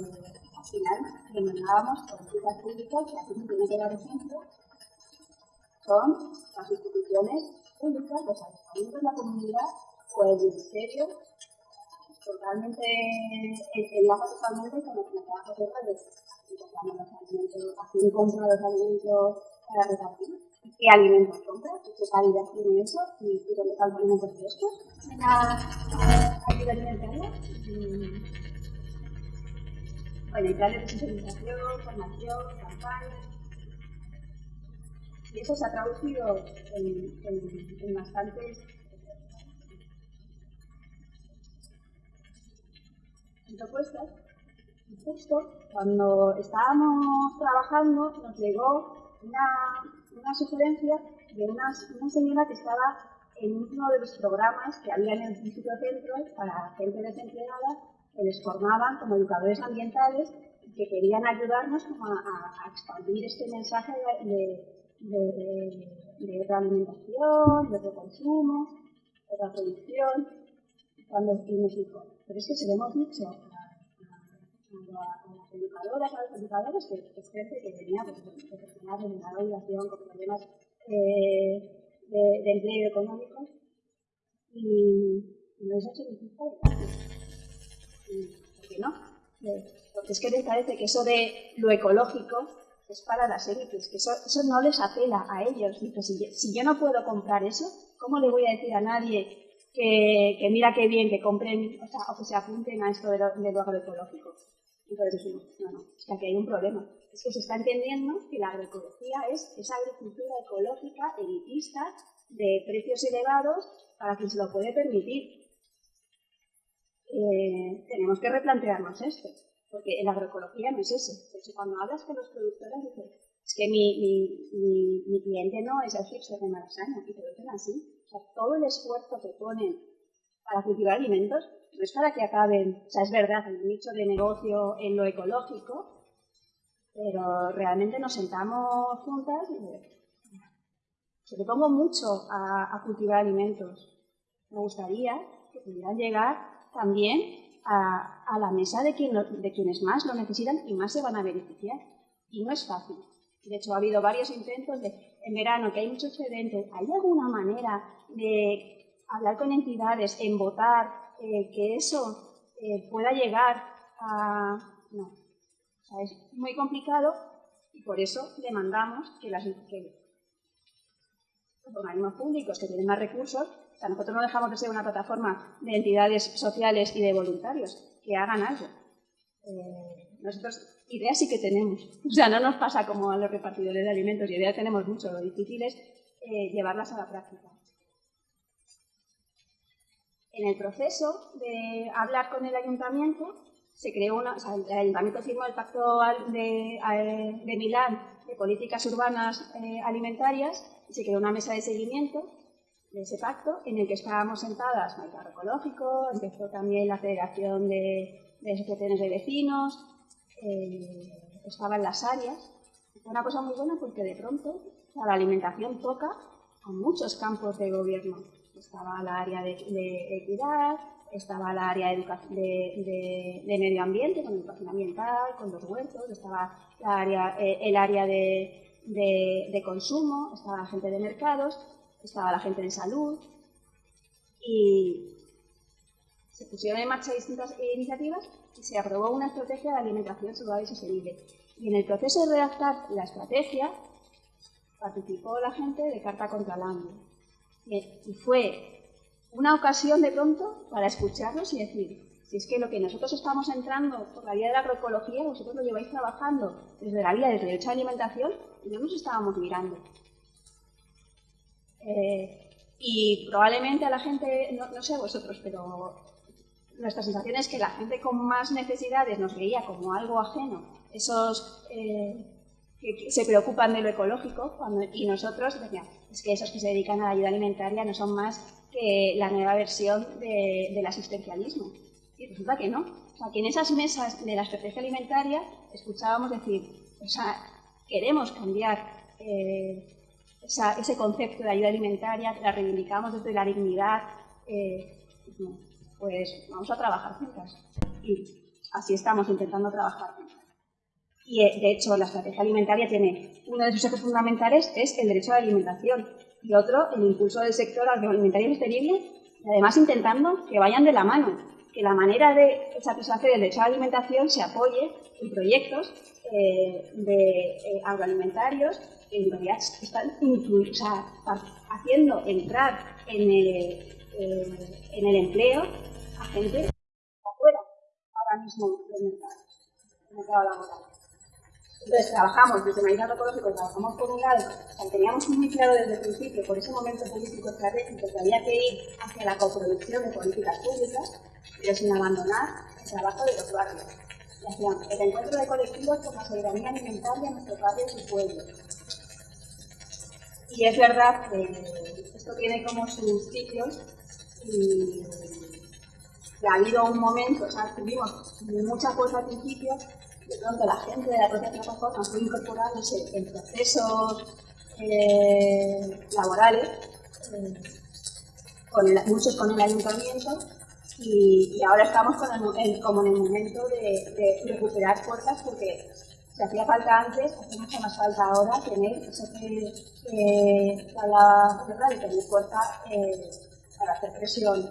al final demandábamos políticas públicas, que aquí tiene que ejemplo, son las instituciones públicas, los ayuntamientos de la comunidad o el ministerio totalmente enlaza totalmente con los trabajos de redes. Compramos los alimentos, a quién compra los alimentos para repartir, qué alimentos compra, qué calidad tiene eso y, dónde están los alimentos frescos la ayuda alimentaria. Bueno, y planes de sensibilización, formación, campañas. Y eso se ha traducido en, en, en bastantes propuestas. Y justo cuando estábamos trabajando nos llegó una, una sugerencia de una, señora que estaba en uno de los programas que había en el Instituto Centro para gente desempleada que les formaban como educadores ambientales y que querían ayudarnos como a, expandir este mensaje de, de, realimentación, de reconsumo, de la producción. Cuando nos dijo, pero es que se lo hemos dicho a, las educadoras, a los educadores, que es gente que tenía pues, personas de menor obligación, con problemas eh, de, empleo económico, y, no es hecho ¿Por qué no? Porque es que les parece que eso de lo ecológico es para las élites, que eso, eso no les apela a ellos. Dice, si, yo no puedo comprar eso, ¿cómo le voy a decir a nadie que, que, mira qué bien que compren o, sea, o que se apunten a esto de lo, de lo agroecológico. Entonces decimos, no, no, es que aquí hay un problema. Es que se está entendiendo que la agroecología es esa agricultura ecológica, elitista, de precios elevados para quien se lo puede permitir. Eh, tenemos que replantearnos esto, porque la agroecología no es eso. Hecho, cuando hablas con los productores, dices, es que mi, mi, mi, cliente no es el hipster de Malasaña, y te lo dicen así. O sea, todo el esfuerzo que ponen para cultivar alimentos no es para que acaben, o sea, es verdad, el nicho de negocio en lo ecológico, pero realmente nos sentamos juntas y le pongo mucho a, cultivar alimentos. Me gustaría que pudieran llegar también a, la mesa de, quien, de quienes más lo necesitan y más se van a beneficiar. Y no es fácil. De hecho, ha habido varios intentos de, en verano, que hay mucho excedente, ¿hay alguna manera de hablar con entidades, en votar, eh, que eso eh, pueda llegar a... No, es muy complicado y por eso demandamos que, las, que los organismos públicos que tienen más recursos, nosotros no dejamos de ser una plataforma de entidades sociales y de voluntarios, que hagan algo. Eh, nosotros ideas sí que tenemos, [laughs] o sea, no nos pasa como a los repartidores de alimentos, y ideas tenemos mucho, lo difícil es llevarlas a la práctica. En el proceso de hablar con el ayuntamiento, se creó una, el ayuntamiento firmó el pacto de, de Milán de políticas urbanas eh, alimentarias y se creó una mesa de seguimiento de ese pacto en el que estábamos sentadas el carro ecológico, empezó también la Federación de, Asociaciones de Vecinos, eh, estaban las áreas. Fue una cosa muy buena porque de pronto la alimentación toca a muchos campos de gobierno. Estaba la área de, equidad, estaba la área de, de, medio ambiente, con educación ambiental, con los huertos, estaba la área, eh, el área de, consumo, estaba la gente de mercados, estaba la gente de salud y se pusieron en marcha distintas iniciativas y se aprobó una estrategia de alimentación saludable y sostenible. Y en el proceso de redactar la estrategia participó la gente de Carta contra el Hambre y fue una ocasión de pronto para escucharnos y decir, si es que lo que nosotros estamos entrando por la vía de la agroecología, vosotros lo lleváis trabajando desde la vía del derecho a alimentación y no nos estábamos mirando. Eh, y probablemente a la gente, no, sé vosotros, pero nuestra sensación es que la gente con más necesidades nos veía como algo ajeno, esos eh, que se preocupan de lo ecológico, y nosotros decíamos, es que esos que se dedican a la ayuda alimentaria no son más que la nueva versión del asistencialismo. Y resulta que no. O sea, que en esas mesas de la estrategia alimentaria escuchábamos decir, o sea, queremos cambiar eh, ese concepto de ayuda alimentaria, la reivindicamos desde la dignidad, eh, pues vamos a trabajar juntas. Y así estamos intentando trabajar. Y eh, de hecho, la estrategia alimentaria tiene uno de sus ejes fundamentales es el derecho a la alimentación y otro el impulso del sector agroalimentario sostenible y además intentando que vayan de la mano, que la manera de satisfacer el derecho a la alimentación se apoye en proyectos eh, de eh, agroalimentarios que en realidad están o sea, haciendo entrar en el, en el empleo a gente afuera ahora mismo del mercado, del mercado laboral. Entonces trabajamos desde Maíz Agroecológico, trabajamos por un lado, teníamos muy claro desde el principio, por ese momento político estratégico, que había que ir hacia la coproducción de políticas públicas, pero sin abandonar el trabajo de los barrios. Y hacíamos el encuentro de colectivos por la soberanía alimentaria en nuestros barrios y pueblos. Y es verdad que esto tiene como sus ciclos y, ha habido un momento, o sea, tuvimos mucha fuerza al principio, de pronto la gente de la propia plataforma fue incorporándose en procesos eh, laborales, eh, muchos con el ayuntamiento, y, ahora estamos como en el momento de, recuperar fuerzas porque hacía falta antes, hace mucha más falta ahora tener eso que eh, la de tener fuerza eh, para hacer presión.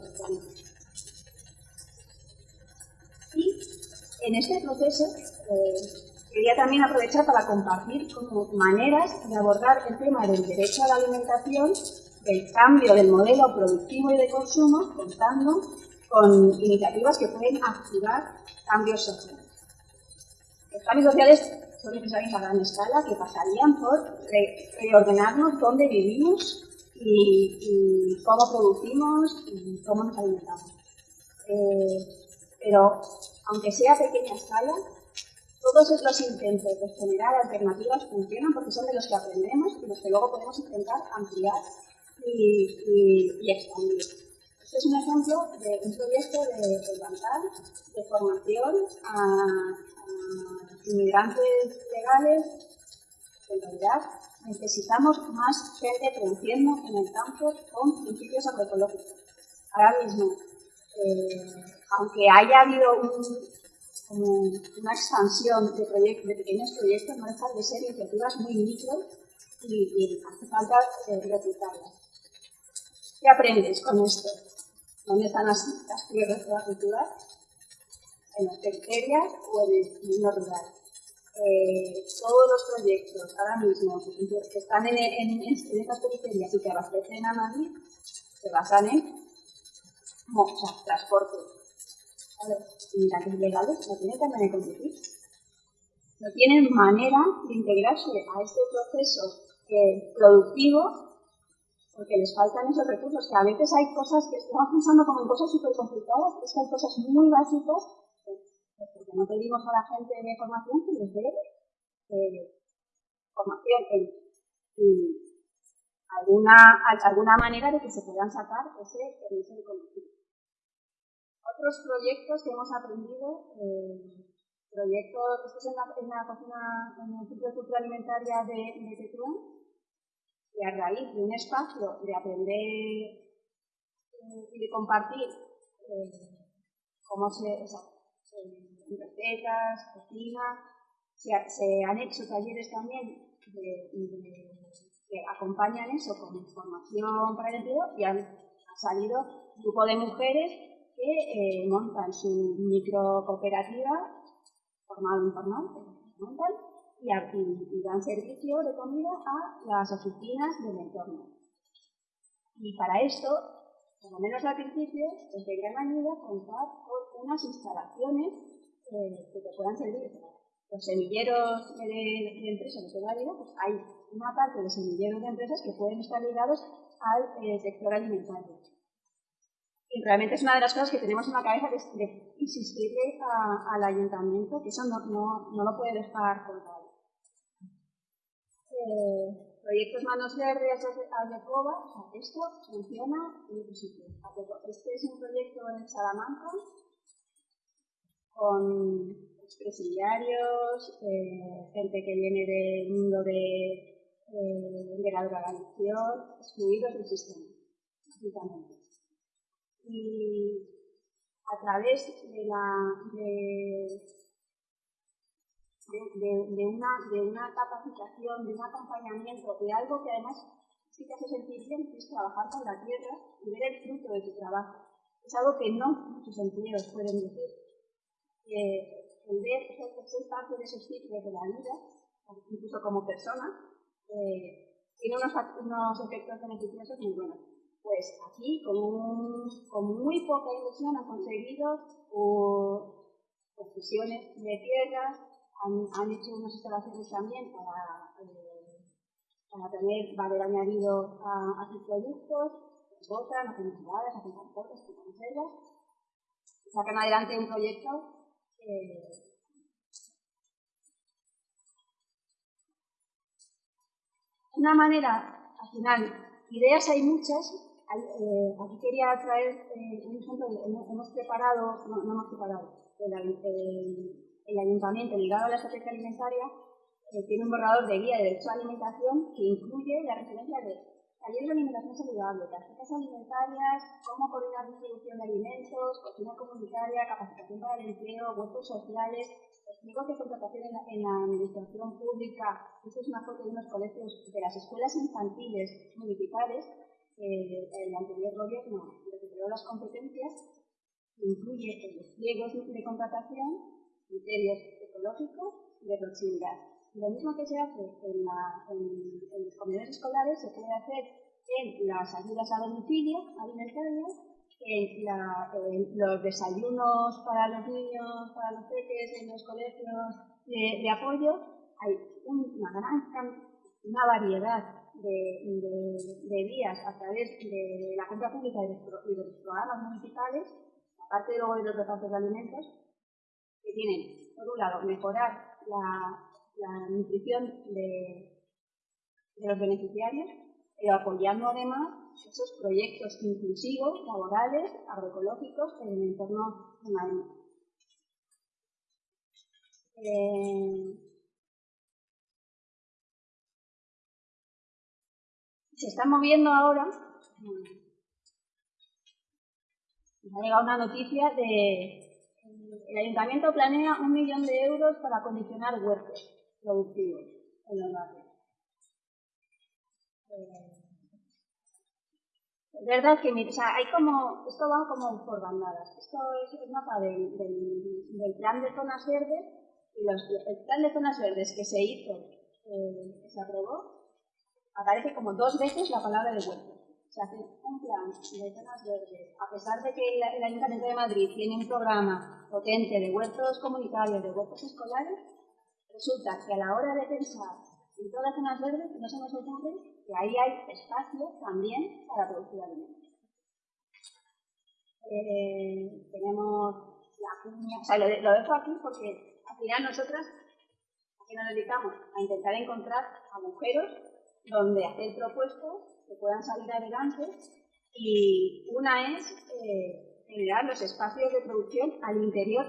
Y en este proceso eh, quería también aprovechar para compartir maneras de abordar el tema del derecho a la alimentación, del cambio del modelo productivo y de consumo, contando con iniciativas que pueden activar cambios sociales. Los cambios sociales son necesarios a gran escala que pasarían por reordenarnos dónde vivimos y, cómo producimos y cómo nos alimentamos. Eh, pero, aunque sea a pequeña escala, todos estos intentos de generar alternativas funcionan porque son de los que aprendemos y los que luego podemos intentar ampliar y expandir. Este es un ejemplo de un proyecto de, levantar de formación a, inmigrantes legales. En realidad, necesitamos más gente produciendo en el campo con principios agroecológicos. Ahora mismo, eh, aunque haya habido una expansión de, de pequeños proyectos, no dejan de ser iniciativas muy micro y, hace falta eh, replicarlas. ¿Qué aprendes con esto? ¿Dónde están las, tierras de la cultura? En las periferias o en el mundo rural. Eh, todos los proyectos ahora mismo que están en, en, en estas periferias y que abastecen a Madrid se basan en o sea, transporte. Inmigrantes legales no tienen también de competir. No tienen manera de integrarse a este proceso eh, productivo porque les faltan esos recursos, que a veces hay cosas que estamos pensando como en cosas súper complicadas, es que hay cosas muy básicas, porque no pedimos a la gente de formación que les eh, formación en, alguna, alguna manera de que se puedan sacar ese permiso de conducir. Otros proyectos que hemos aprendido, eh, proyectos, esto es en la, cocina, en el Centro de Cultura Alimentaria de, de Tetuán, y a raíz de un espacio de aprender eh, y de compartir cómo se, recetas, cocina, se, han hecho talleres también que acompañan eso con información para el empleo y han, salido un grupo de mujeres que eh, montan su micro cooperativa, formal informal, y, dan servicio de comida a las oficinas del entorno. Y para esto, por lo menos al principio, es de gran ayuda contar con unas instalaciones eh, que te puedan servir. Los semilleros de, empresas de toda la vida, pues hay una parte de semilleros de empresas que pueden estar ligados al eh, sector alimentario. Y realmente es una de las cosas que tenemos en la cabeza de, insistirle al ayuntamiento que eso no, no, no lo puede dejar colgado eh, proyectos Manos Verdes, Aldecoba, o sea, esto funciona en otro sitio. Este es un proyecto en Salamanca con expresidiarios, eh, gente que viene del mundo de, eh, de la drogadicción, excluidos del sistema, básicamente. Y a través de la, de una capacitación, de un acompañamiento, de algo que además sí te hace sentir bien, que es trabajar con la tierra y ver el fruto de tu trabajo. Es algo que no muchos empleos pueden decir. El ver, ser parte de esos ciclos de la vida, incluso como persona, eh, tiene unos, unos efectos beneficiosos muy buenos. Pues aquí, con, un, con muy poca inversión, han conseguido uh, posiciones de tierras, han, hecho unas instalaciones también para, eh, para tener valor añadido a, sus productos, botan, hacen entidades, hacen transportes, hacen conservas, sacan adelante un proyecto eh, una manera al final, ideas hay muchas. Eh, aquí quería traer eh, un ejemplo, hemos preparado, no, no hemos preparado, el, ayuntamiento ligado a la estrategia alimentaria eh, tiene un borrador de guía de derecho a alimentación que incluye la referencia de talleres de alimentación saludable, tarjetas alimentarias, cómo coordinar distribución de alimentos, cocina comunitaria, capacitación para el empleo, huertos sociales, pliegos de contratación en la, en la administración pública. Esto es una foto de unos colegios de las escuelas infantiles municipales. Eh, el anterior gobierno recuperó las competencias, incluye los pliegos de contratación, criterios ecológicos y de proximidad. Lo mismo que se hace en, la, en, los comedores escolares se puede hacer en las ayudas a domicilio alimentarias en, los desayunos para los niños, para los peques en los colegios de, apoyo, hay una gran una variedad de, vías a través de la compra pública y de, los programas municipales, aparte luego de los repartos de alimentos, que tienen, por un lado, mejorar la, la nutrición de, los beneficiarios, pero apoyando además esos proyectos inclusivos, laborales, agroecológicos en el entorno de. Eh, se está moviendo ahora, me ha llegado una noticia de el ayuntamiento planea un millón de euros para acondicionar huertos productivos en los barrios. Eh, es verdad que o sea, hay como, esto va como por bandadas. Esto es mapa del, del, plan de zonas verdes y los, el plan de zonas verdes que se hizo, eh, que se aprobó, aparece como dos veces la palabra de huerto. Se hace un plan de zonas verdes, a pesar de que el, el Ayuntamiento de Madrid tiene un programa potente de huertos comunitarios, de huertos escolares, resulta que a la hora de pensar en todas las zonas verdes no se nos ocurre que ahí hay espacio también para producir alimentos. Eh, tenemos la cuña, o sea, lo, dejo aquí porque al final nosotras aquí nos dedicamos a intentar encontrar agujeros donde hacer propuestas que puedan salir adelante y una es eh, generar los espacios de producción al interior,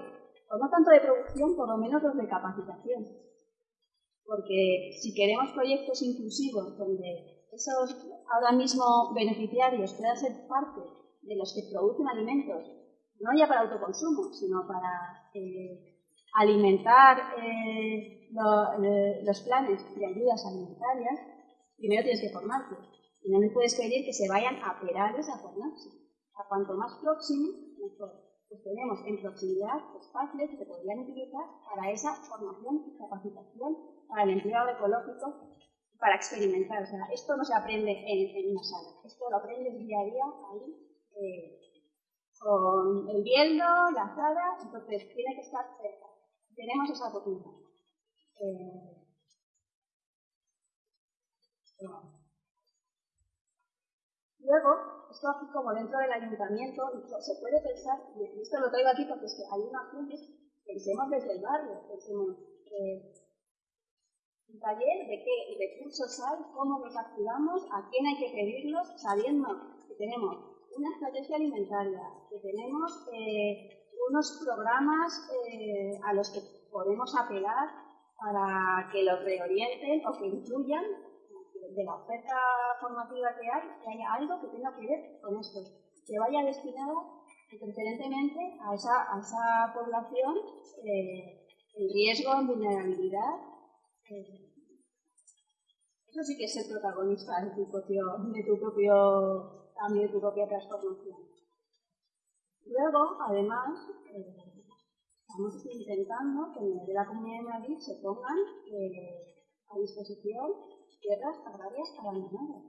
o no tanto de producción, por lo menos los de capacitación porque si queremos proyectos inclusivos donde esos ahora mismo beneficiarios puedan ser parte de los que producen alimentos, no ya para autoconsumo, sino para eh, alimentar eh, eh, los planes de ayudas alimentarias, primero tienes que formarte. Y no me puedes pedir que se vayan a perales a formarse. A cuanto más próximo, mejor pues tenemos en proximidad espacios que se podrían utilizar para esa formación y capacitación para el empleo ecológico para experimentar. O sea, esto no se aprende en, en una sala, esto lo aprendes día a día ahí eh, con el viento, la sala, entonces tiene que estar cerca. Tenemos esa oportunidad. Eh, Luego, esto aquí como dentro del ayuntamiento, se puede pensar, y esto lo traigo aquí porque es que hay una gente, pensemos desde el barrio, pensemos, eh, un taller de qué recursos hay, cómo los activamos, a quién hay que pedirlos, sabiendo que tenemos una estrategia alimentaria, que tenemos eh, unos programas eh, a los que podemos apelar para que los reorienten o que incluyan de la oferta formativa que hay, que haya algo que tenga que ver con esto, que vaya destinado preferentemente a esa, a esa población eh, en riesgo, en vulnerabilidad. Eh, eso sí que es ser protagonista de tu propio, de tu propio cambio, de tu propia transformación. Luego, además, eh, estamos intentando que en el de la Comunidad de Madrid se pongan a disposición tierras agrarias abandonadas.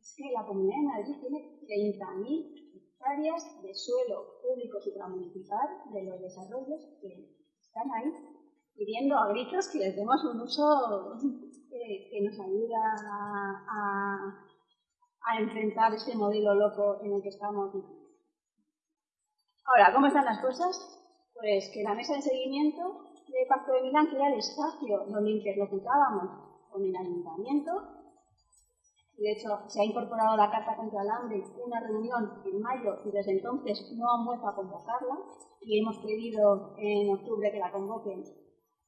Es que la Comunidad de Madrid tiene 30.000 hectáreas de suelo público supramunicipal de los desarrollos que están ahí pidiendo a gritos que les demos un uso que, que nos ayuda a, enfrentar este modelo loco en el que estamos. Ahora, ¿cómo están las cosas? Pues que la mesa de seguimiento del Pacto de Milán, que era el espacio donde interlocutábamos con el ayuntamiento, de hecho se ha incorporado la Carta contra el Hambre, una reunión en mayo y desde entonces no han vuelto a convocarla y hemos pedido en octubre que la convoquen.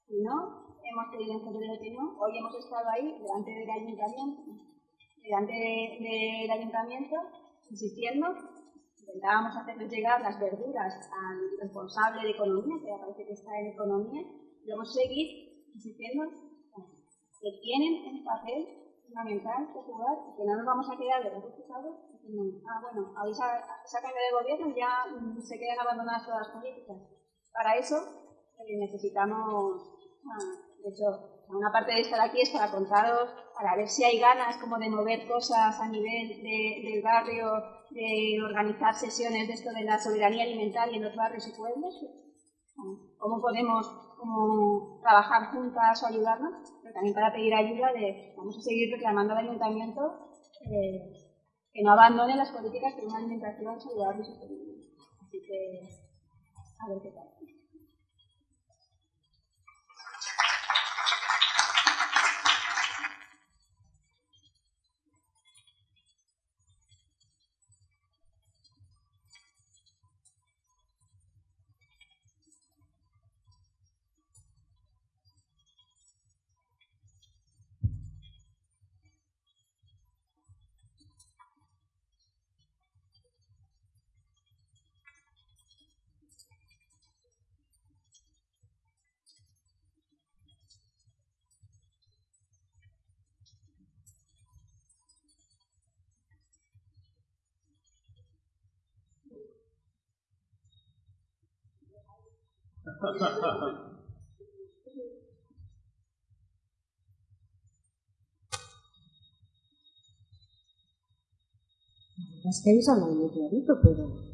Y no, hemos pedido en febrero que no, hoy hemos estado ahí delante del ayuntamiento, delante del ayuntamiento insistiendo, intentábamos hacerles llegar las verduras al responsable de economía, que parece que está en economía, y a seguir insistiendo que tienen un papel fundamental que jugar y que no nos vamos a quedar de brazos cruzados ah, bueno, ahí cambio de gobierno ya mm, se quedan abandonadas todas las políticas. Para eso eh, necesitamos, ah, de hecho, una parte de estar aquí es para contaros, para ver si hay ganas como de mover cosas a nivel del barrio, de organizar sesiones de esto de la soberanía alimentaria en los barrios y pueblos. ¿Cómo podemos como trabajar juntas o ayudarnos, pero también para pedir ayuda de, vamos a seguir reclamando al ayuntamiento eh, que no abandone las políticas de una alimentación saludable y sostenible. Así que, a ver qué tal. Es que ellos hablan muy clarito, pero...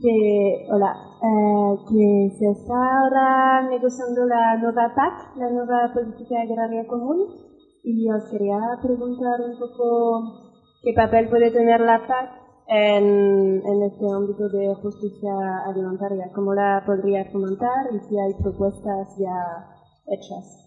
Que, hola, eh, que se está ahora negociando la nueva PAC, la nueva Política Agraria Común, y os quería preguntar un poco qué papel puede tener la PAC en, en este ámbito de justicia alimentaria, cómo la podría fomentar y si hay propuestas ya hechas.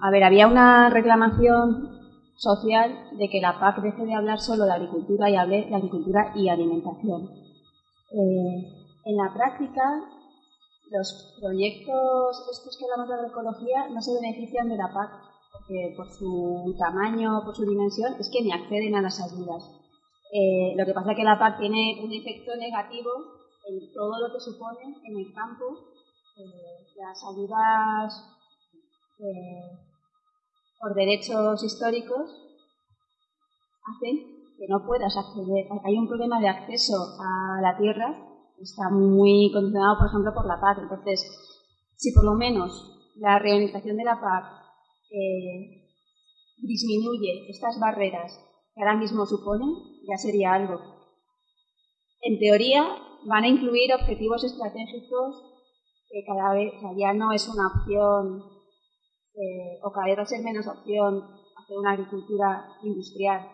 a ver, había una reclamación social de que la PAC deje de hablar solo de agricultura y hable de agricultura y alimentación. Eh, en la práctica, los proyectos estos que hablamos de agroecología no se benefician de la PAC porque por su tamaño, por su dimensión, es que ni acceden a las ayudas. Eh, lo que pasa es que la PAC tiene un efecto negativo en todo lo que supone en el campo. Eh, las ayudas eh, por derechos históricos hacen que no puedas acceder. Hay un problema de acceso a la tierra está muy condicionado, por ejemplo, por la PAC. Entonces, si por lo menos la reorganización de la PAC eh, disminuye estas barreras que ahora mismo suponen, ya sería algo. En teoría, van a incluir objetivos estratégicos que cada vez ya no es una opción, eh, o cada vez va a ser menos opción hacer una agricultura industrial.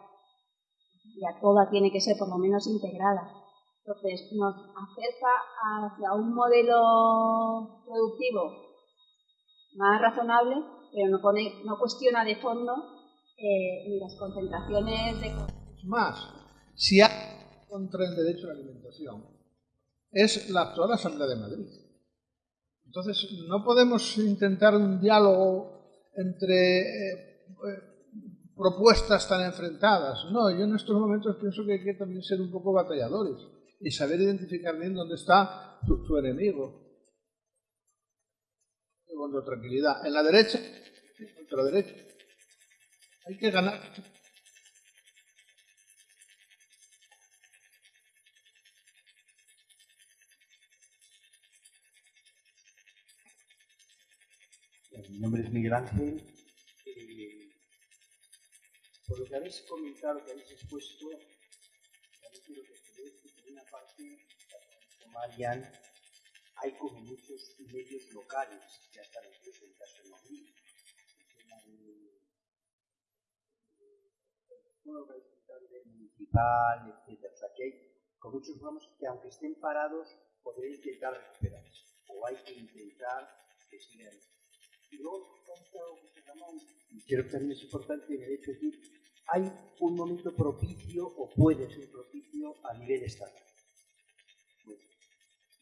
Ya toda tiene que ser por lo menos integrada. Entonces, nos acerca hacia un modelo productivo más razonable, pero no, pone, no cuestiona de fondo eh, ni las concentraciones de... Más, si hay contra el derecho a la alimentación, es la actual Asamblea de Madrid. Entonces, no podemos intentar un diálogo entre eh, eh, propuestas tan enfrentadas. No, yo en estos momentos pienso que hay que también ser un poco batalladores y saber identificar bien dónde está tu, enemigo. Con tranquilidad. En la derecha, contra derecha. Hay que ganar. Mi nombre es Miguel Ángel. Eh, por lo que habéis comentado, que habéis expuesto, Marian, hay como muchos medios locales que están incluso en caso de Madrid. todo lo que a nivel municipal, etcétera. O sea, que hay con muchos programas que aunque estén parados, podrían intentar recuperarse. O hay que intentar que sigan. Y luego, creo que también es importante en el hecho de que hay un momento propicio o puede ser propicio a nivel estatal.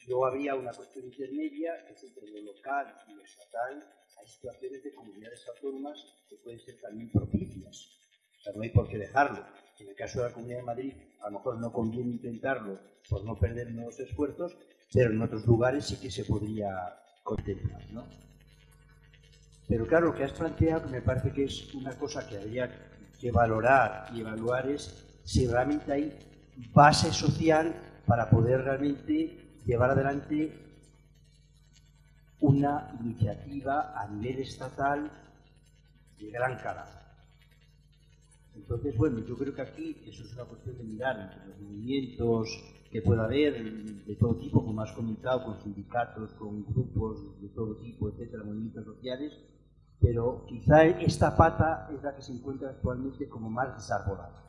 Luego habría una cuestión intermedia, es entre lo local y lo estatal, hay situaciones de comunidades autónomas que pueden ser también propicias. O sea, no hay por qué dejarlo. En el caso de la Comunidad de Madrid, a lo mejor no conviene intentarlo por no perder nuevos esfuerzos, pero en otros lugares sí que se podría contemplar, ¿no? Pero claro, lo que has planteado me parece que es una cosa que habría que valorar y evaluar es si realmente hay base social para poder realmente llevar adelante una iniciativa a nivel estatal de gran calado. Entonces, bueno, yo creo que aquí eso es una cuestión de mirar entre los movimientos que pueda haber de todo tipo, como has comentado, con sindicatos, con grupos de todo tipo, etcétera, movimientos sociales, pero quizá esta pata es la que se encuentra actualmente como más desarbolada.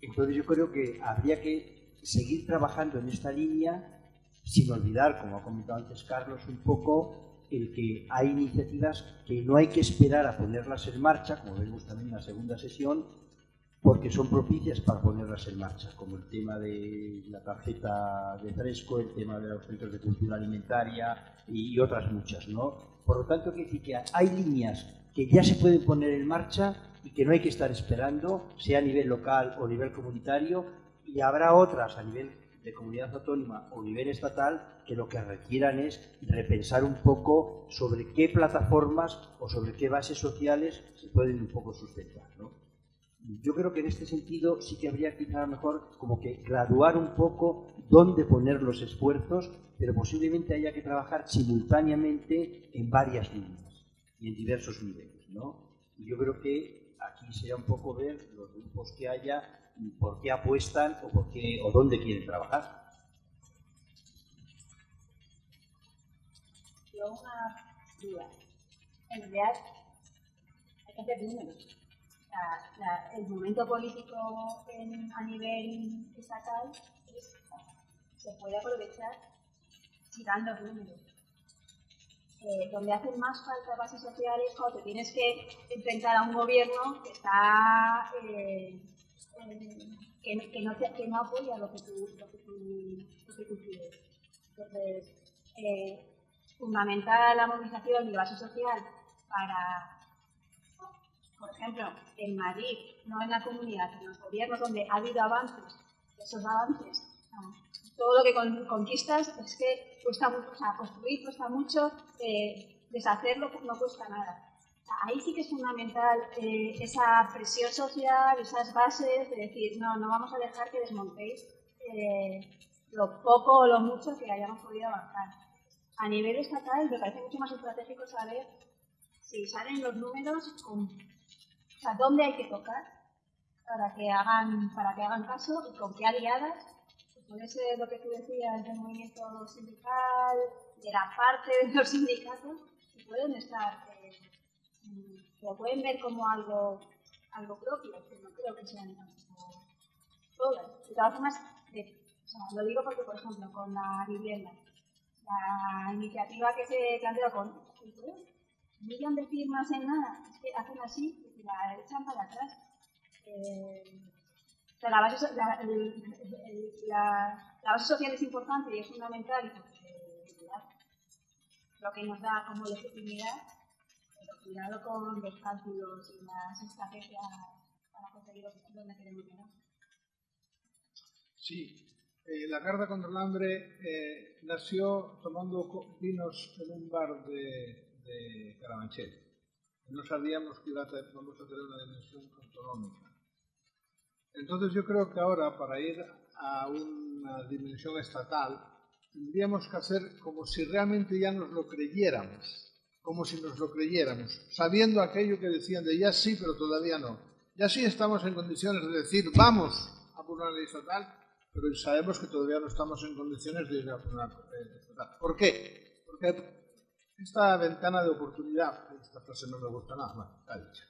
Entonces yo creo que habría que seguir trabajando en esta línea sin olvidar, como ha comentado antes Carlos, un poco el que hay iniciativas que no hay que esperar a ponerlas en marcha, como vemos también en la segunda sesión, porque son propicias para ponerlas en marcha, como el tema de la tarjeta de fresco, el tema de los centros de cultura alimentaria y otras muchas, ¿no? Por lo tanto, que hay líneas que ya se pueden poner en marcha y que no hay que estar esperando, sea a nivel local o a nivel comunitario, y habrá otras a nivel de comunidad autónoma o nivel estatal que lo que requieran es repensar un poco sobre qué plataformas o sobre qué bases sociales se pueden un poco sustentar. Yo creo que en este sentido sí que habría quizá mejor como que graduar un poco dónde poner los esfuerzos, pero posiblemente haya que trabajar simultáneamente en varias líneas y en diversos niveles. ¿no? Yo creo que aquí sería un poco ver los grupos que haya por qué apuestan o, por qué, o dónde quieren trabajar. Yo una duda. En realidad hay que hacer números. el momento político a nivel estatal se puede aprovechar tirando números. Eh, donde hacen más falta bases sociales cuando tienes que enfrentar a un gobierno que está eh, que, que, no que, no apoya lo que tú, lo que tú, lo que tú quieres. Entonces, eh, fundamental la movilización y la base social para, por ejemplo, en Madrid, no en la comunidad, en los gobiernos donde ha habido avances, esos avances, todo lo que conquistas es que cuesta mucho, o sea, construir cuesta mucho, eh, deshacerlo no cuesta nada ahí sí que es fundamental eh, esa presión social, esas bases de decir, no, no vamos a dejar que desmontéis eh, lo poco o lo mucho que hayamos podido avanzar. A nivel estatal me parece mucho más estratégico saber si salen los números, o sea, dónde hay que tocar para que hagan, para que hagan caso y con qué aliadas. Puede ser lo que tú decías del movimiento sindical, de la parte de los sindicatos, que pueden estar lo pueden ver como algo, algo propio, que no creo que sean todas. De todas formas, lo digo porque, por ejemplo, con la vivienda, la iniciativa que se planteó con un millón de firmas en nada, es que hacen así la echan para atrás. La, base, social es importante y es fundamental lo que nos da como legitimidad cuidado con los cálculos y las estrategias para conseguir donde queremos llegar. Sí, eh, la carta contra el hambre eh, nació tomando vinos en un bar de, de Carabanchel. No sabíamos que iba a tener, vamos a tener una dimensión autonómica. Entonces yo creo que ahora para ir a una dimensión estatal tendríamos que hacer como si realmente ya nos lo creyéramos como si nos lo creyéramos, sabiendo aquello que decían de ya sí, pero todavía no. Ya sí estamos en condiciones de decir vamos a por una ley estatal, pero sabemos que todavía no estamos en condiciones de ir a por una ley estatal. ¿Por qué? Porque esta ventana de oportunidad, esta frase no me gusta nada, está dicha.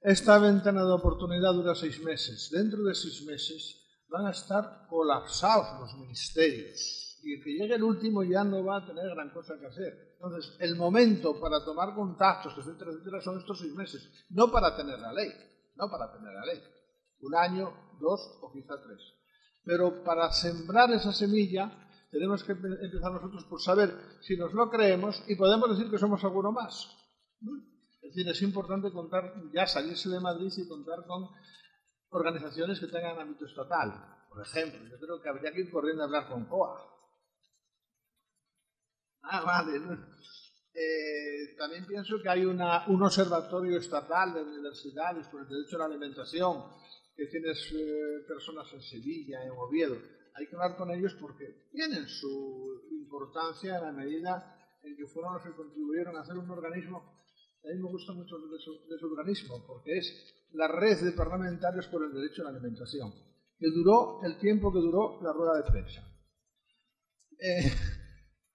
Esta ventana de oportunidad dura seis meses. Dentro de seis meses van a estar colapsados los ministerios y el que llegue el último ya no va a tener gran cosa que hacer. Entonces, el momento para tomar contactos, etcétera, etcétera, son estos seis meses, no para tener la ley, no para tener la ley. Un año, dos o quizá tres. Pero para sembrar esa semilla tenemos que empezar nosotros por saber si nos lo creemos y podemos decir que somos alguno más. Es decir, es importante contar, ya salirse de Madrid y contar con organizaciones que tengan ámbito estatal. Por ejemplo, yo creo que habría que ir corriendo a hablar con COA. Ah, vale. Eh, también pienso que hay una, un observatorio estatal de universidades por el derecho a la alimentación, que tienes eh, personas en Sevilla, en Oviedo. Hay que hablar con ellos porque tienen su importancia en la medida en que fueron los que contribuyeron a hacer un organismo. A mí me gusta mucho de su, de su organismo porque es la red de parlamentarios por el derecho a la alimentación, que duró el tiempo que duró la rueda de prensa. Eh,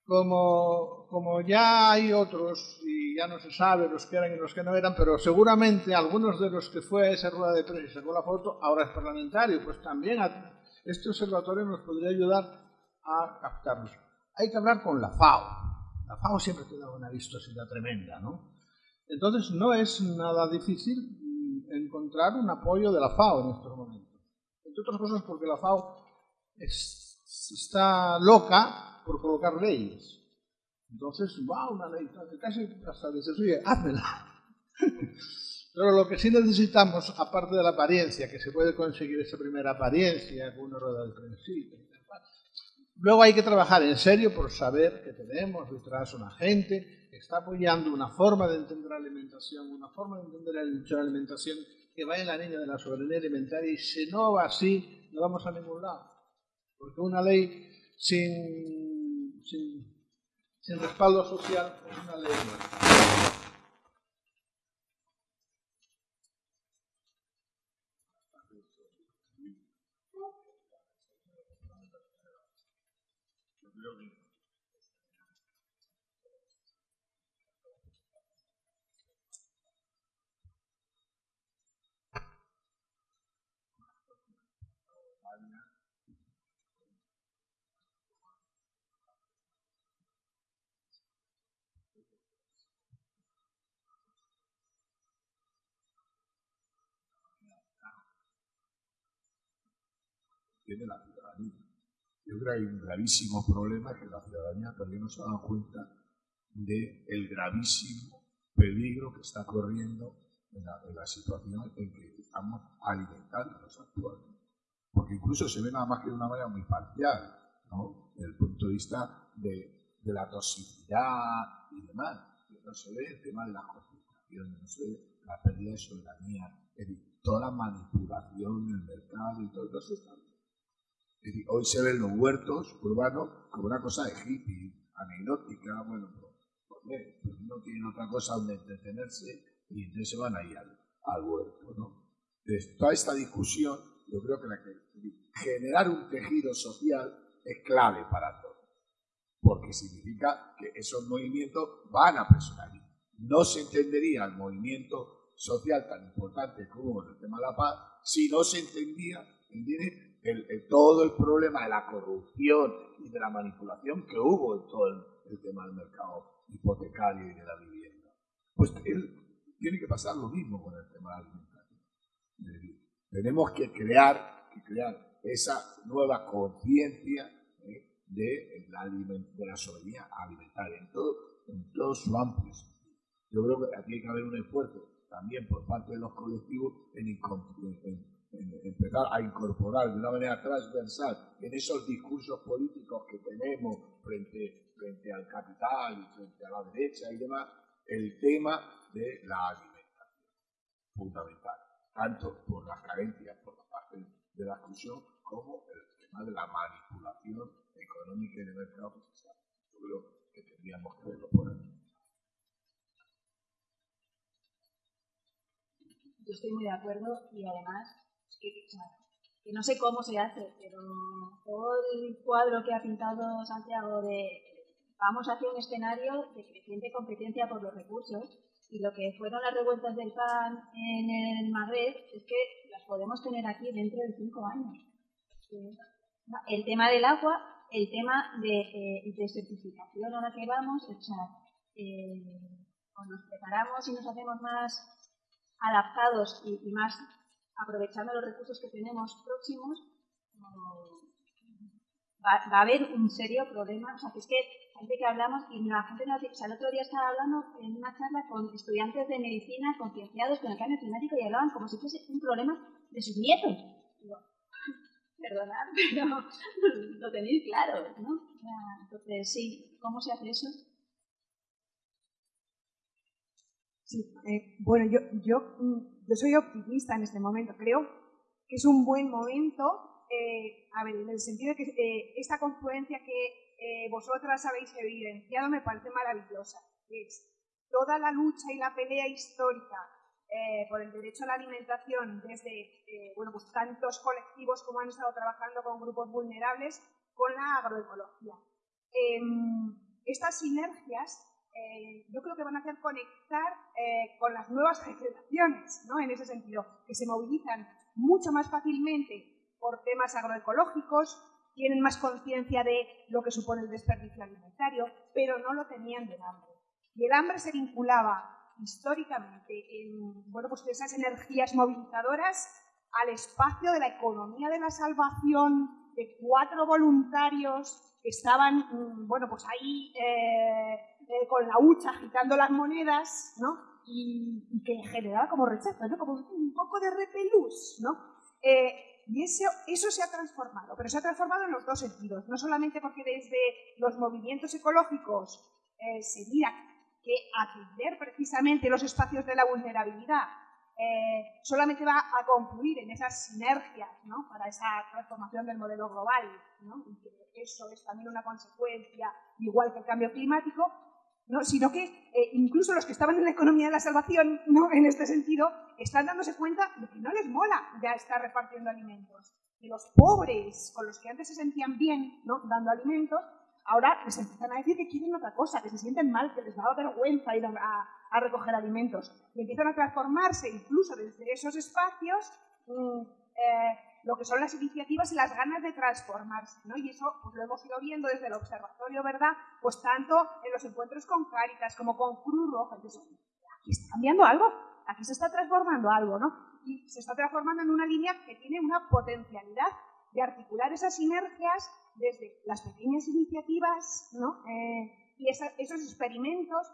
como, como ya hay otros, y ya no se sabe los que eran y los que no eran, pero seguramente algunos de los que fue a esa rueda de prensa y sacó la foto, ahora es parlamentario, pues también este observatorio nos podría ayudar a captarlos. Hay que hablar con la FAO. La FAO siempre te da una vistosidad tremenda, ¿no? Entonces no es nada difícil encontrar un apoyo de la FAO en estos momentos. Entre otras cosas porque la FAO está loca por colocar leyes. Entonces, va una ley, casi hasta dices, oye, házmela. [laughs] Pero lo que sí necesitamos, aparte de la apariencia, que se puede conseguir esa primera apariencia con una rueda de principio, luego hay que trabajar en serio por saber que tenemos detrás una gente está apoyando una forma de entender la alimentación, una forma de entender la alimentación que va en la línea de la soberanía alimentaria y si no va así, no vamos a ningún lado. Porque una ley sin, sin, respaldo social es una ley tiene la ciudadanía. Yo creo que hay un gravísimo problema que la ciudadanía todavía no se ha dado cuenta del gravísimo peligro que está corriendo en la, situación en que estamos alimentándonos actualmente. Porque incluso se ve nada más que de una manera muy parcial, ¿no? desde el punto de vista de, de la toxicidad y demás. No se ve el tema de la concentración, no se ve la pérdida de soberanía, toda la manipulación en el mercado y todo eso está hoy se ven los huertos urbanos como una cosa de hippie, anecdótica, bueno, pues, pues no tienen otra cosa donde entretenerse y entonces se van ahí al, al huerto, ¿no? Entonces, toda esta discusión, yo creo que, generar un tejido social es clave para todo, porque significa que esos movimientos van a presionar. No se entendería el movimiento social tan importante como el tema de la paz si no se entendía, ¿entiendes? Todo el problema de la corrupción y de la manipulación que hubo en todo el, tema del mercado hipotecario y de la vivienda. Pues él tiene que pasar lo mismo con el tema alimentación. Tenemos que crear, que crear esa nueva conciencia ¿eh? de, la, de la soberanía alimentaria en todo, en todo su amplio Yo creo que aquí tiene que haber un esfuerzo también por parte de los colectivos en, en empezar a incorporar de una manera transversal en esos discursos políticos que tenemos frente, frente al capital y frente a la derecha y demás, el tema de la alimentación, fundamental, tanto por las carencias por la parte de la exclusión como el tema de la manipulación económica y de mercado social. Yo creo que tendríamos que verlo por ahí. Yo estoy muy de acuerdo y además que, no sé cómo se hace, pero todo el cuadro que ha pintado Santiago de vamos hacia un escenario de creciente competencia por los recursos y lo que fueron las revueltas del PAN en vez es que las podemos tener aquí dentro de cinco años. El tema del agua, el tema de, eh, certificación a la que vamos, o sea, eh, o nos preparamos y nos hacemos más adaptados y, más aprovechando los recursos que tenemos próximos, va, a haber un serio problema. O sea, que es que gente que hablamos y la gente nos dice, o sea, el otro día estaba hablando en una charla con estudiantes de medicina concienciados con el cambio climático y hablaban como si fuese un problema de sus nietos. Digo, [laughs] perdonad, [laughs] pero lo tenéis claro, ¿no? Entonces, sí, ¿cómo se hace eso? Sí, eh, bueno, yo, yo, mm, yo soy optimista en este momento. Creo que es un buen momento, eh, en el sentido de que eh, esta confluencia que vosotras habéis evidenciado me parece maravillosa. Es toda la lucha y la pelea histórica por el derecho a la alimentación desde bueno, pues tantos colectivos como han estado trabajando con grupos vulnerables con la agroecología. Em, estas sinergias eh, yo creo que van a hacer conectar eh, con las nuevas generaciones, ¿no? En ese sentido, que se movilizan mucho más fácilmente por temas agroecológicos, tienen más conciencia de lo que supone el desperdicio alimentario, pero no lo tenían del hambre. Y el hambre se vinculaba históricamente en bueno, pues esas energías movilizadoras al espacio de la economía de la salvación, de cuatro voluntarios que estaban, mm, bueno, pues ahí eh, eh, con la hucha agitando las monedas, ¿no? Y, que generaba como rechazo, ¿no? Como un poco de repelús, ¿no? Eh, y eso, eso se ha transformado, pero se ha transformado en los dos sentidos. No solamente porque desde los movimientos ecológicos se mira que atender precisamente los espacios de la vulnerabilidad eh, solamente va a concluir en esas sinergias ¿no? para esa transformación del modelo global, ¿no? y que eso es también una consecuencia, igual que el cambio climático, ¿no? sino que eh, incluso los que estaban en la economía de la salvación, ¿no? [laughs] en este sentido, están dándose cuenta de que no les mola ya estar repartiendo alimentos. Y los pobres, con los que antes se sentían bien ¿no? dando alimentos, ahora les empiezan a decir que quieren otra cosa, que se sienten mal, que les da vergüenza ir a, recoger alimentos. Y empiezan a transformarse incluso desde esos espacios eh, lo que son las iniciativas y las ganas de transformarse. ¿no? Y eso pues, lo hemos ido viendo desde el observatorio, ¿verdad? Pues tanto en los encuentros con Cáritas como con Cruz Roja. Entonces, aquí está cambiando algo, aquí se está transformando algo, ¿no? Y se está transformando en una línea que tiene una potencialidad de articular esas sinergias desde las pequeñas iniciativas ¿no? Eh, y esos experimentos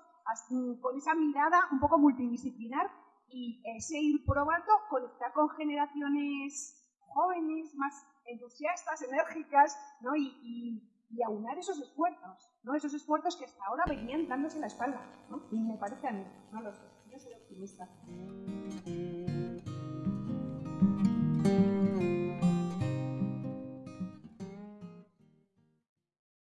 con esa mirada un poco multidisciplinar y ese ir probando conectar con generaciones jóvenes, más entusiastas, enérgicas, ¿no? y, y, aunar esos esfuerzos, ¿no? esos esfuerzos que hasta ahora venían dándose la espalda. ¿no? Y me parece a mí, no lo sé, yo soy optimista.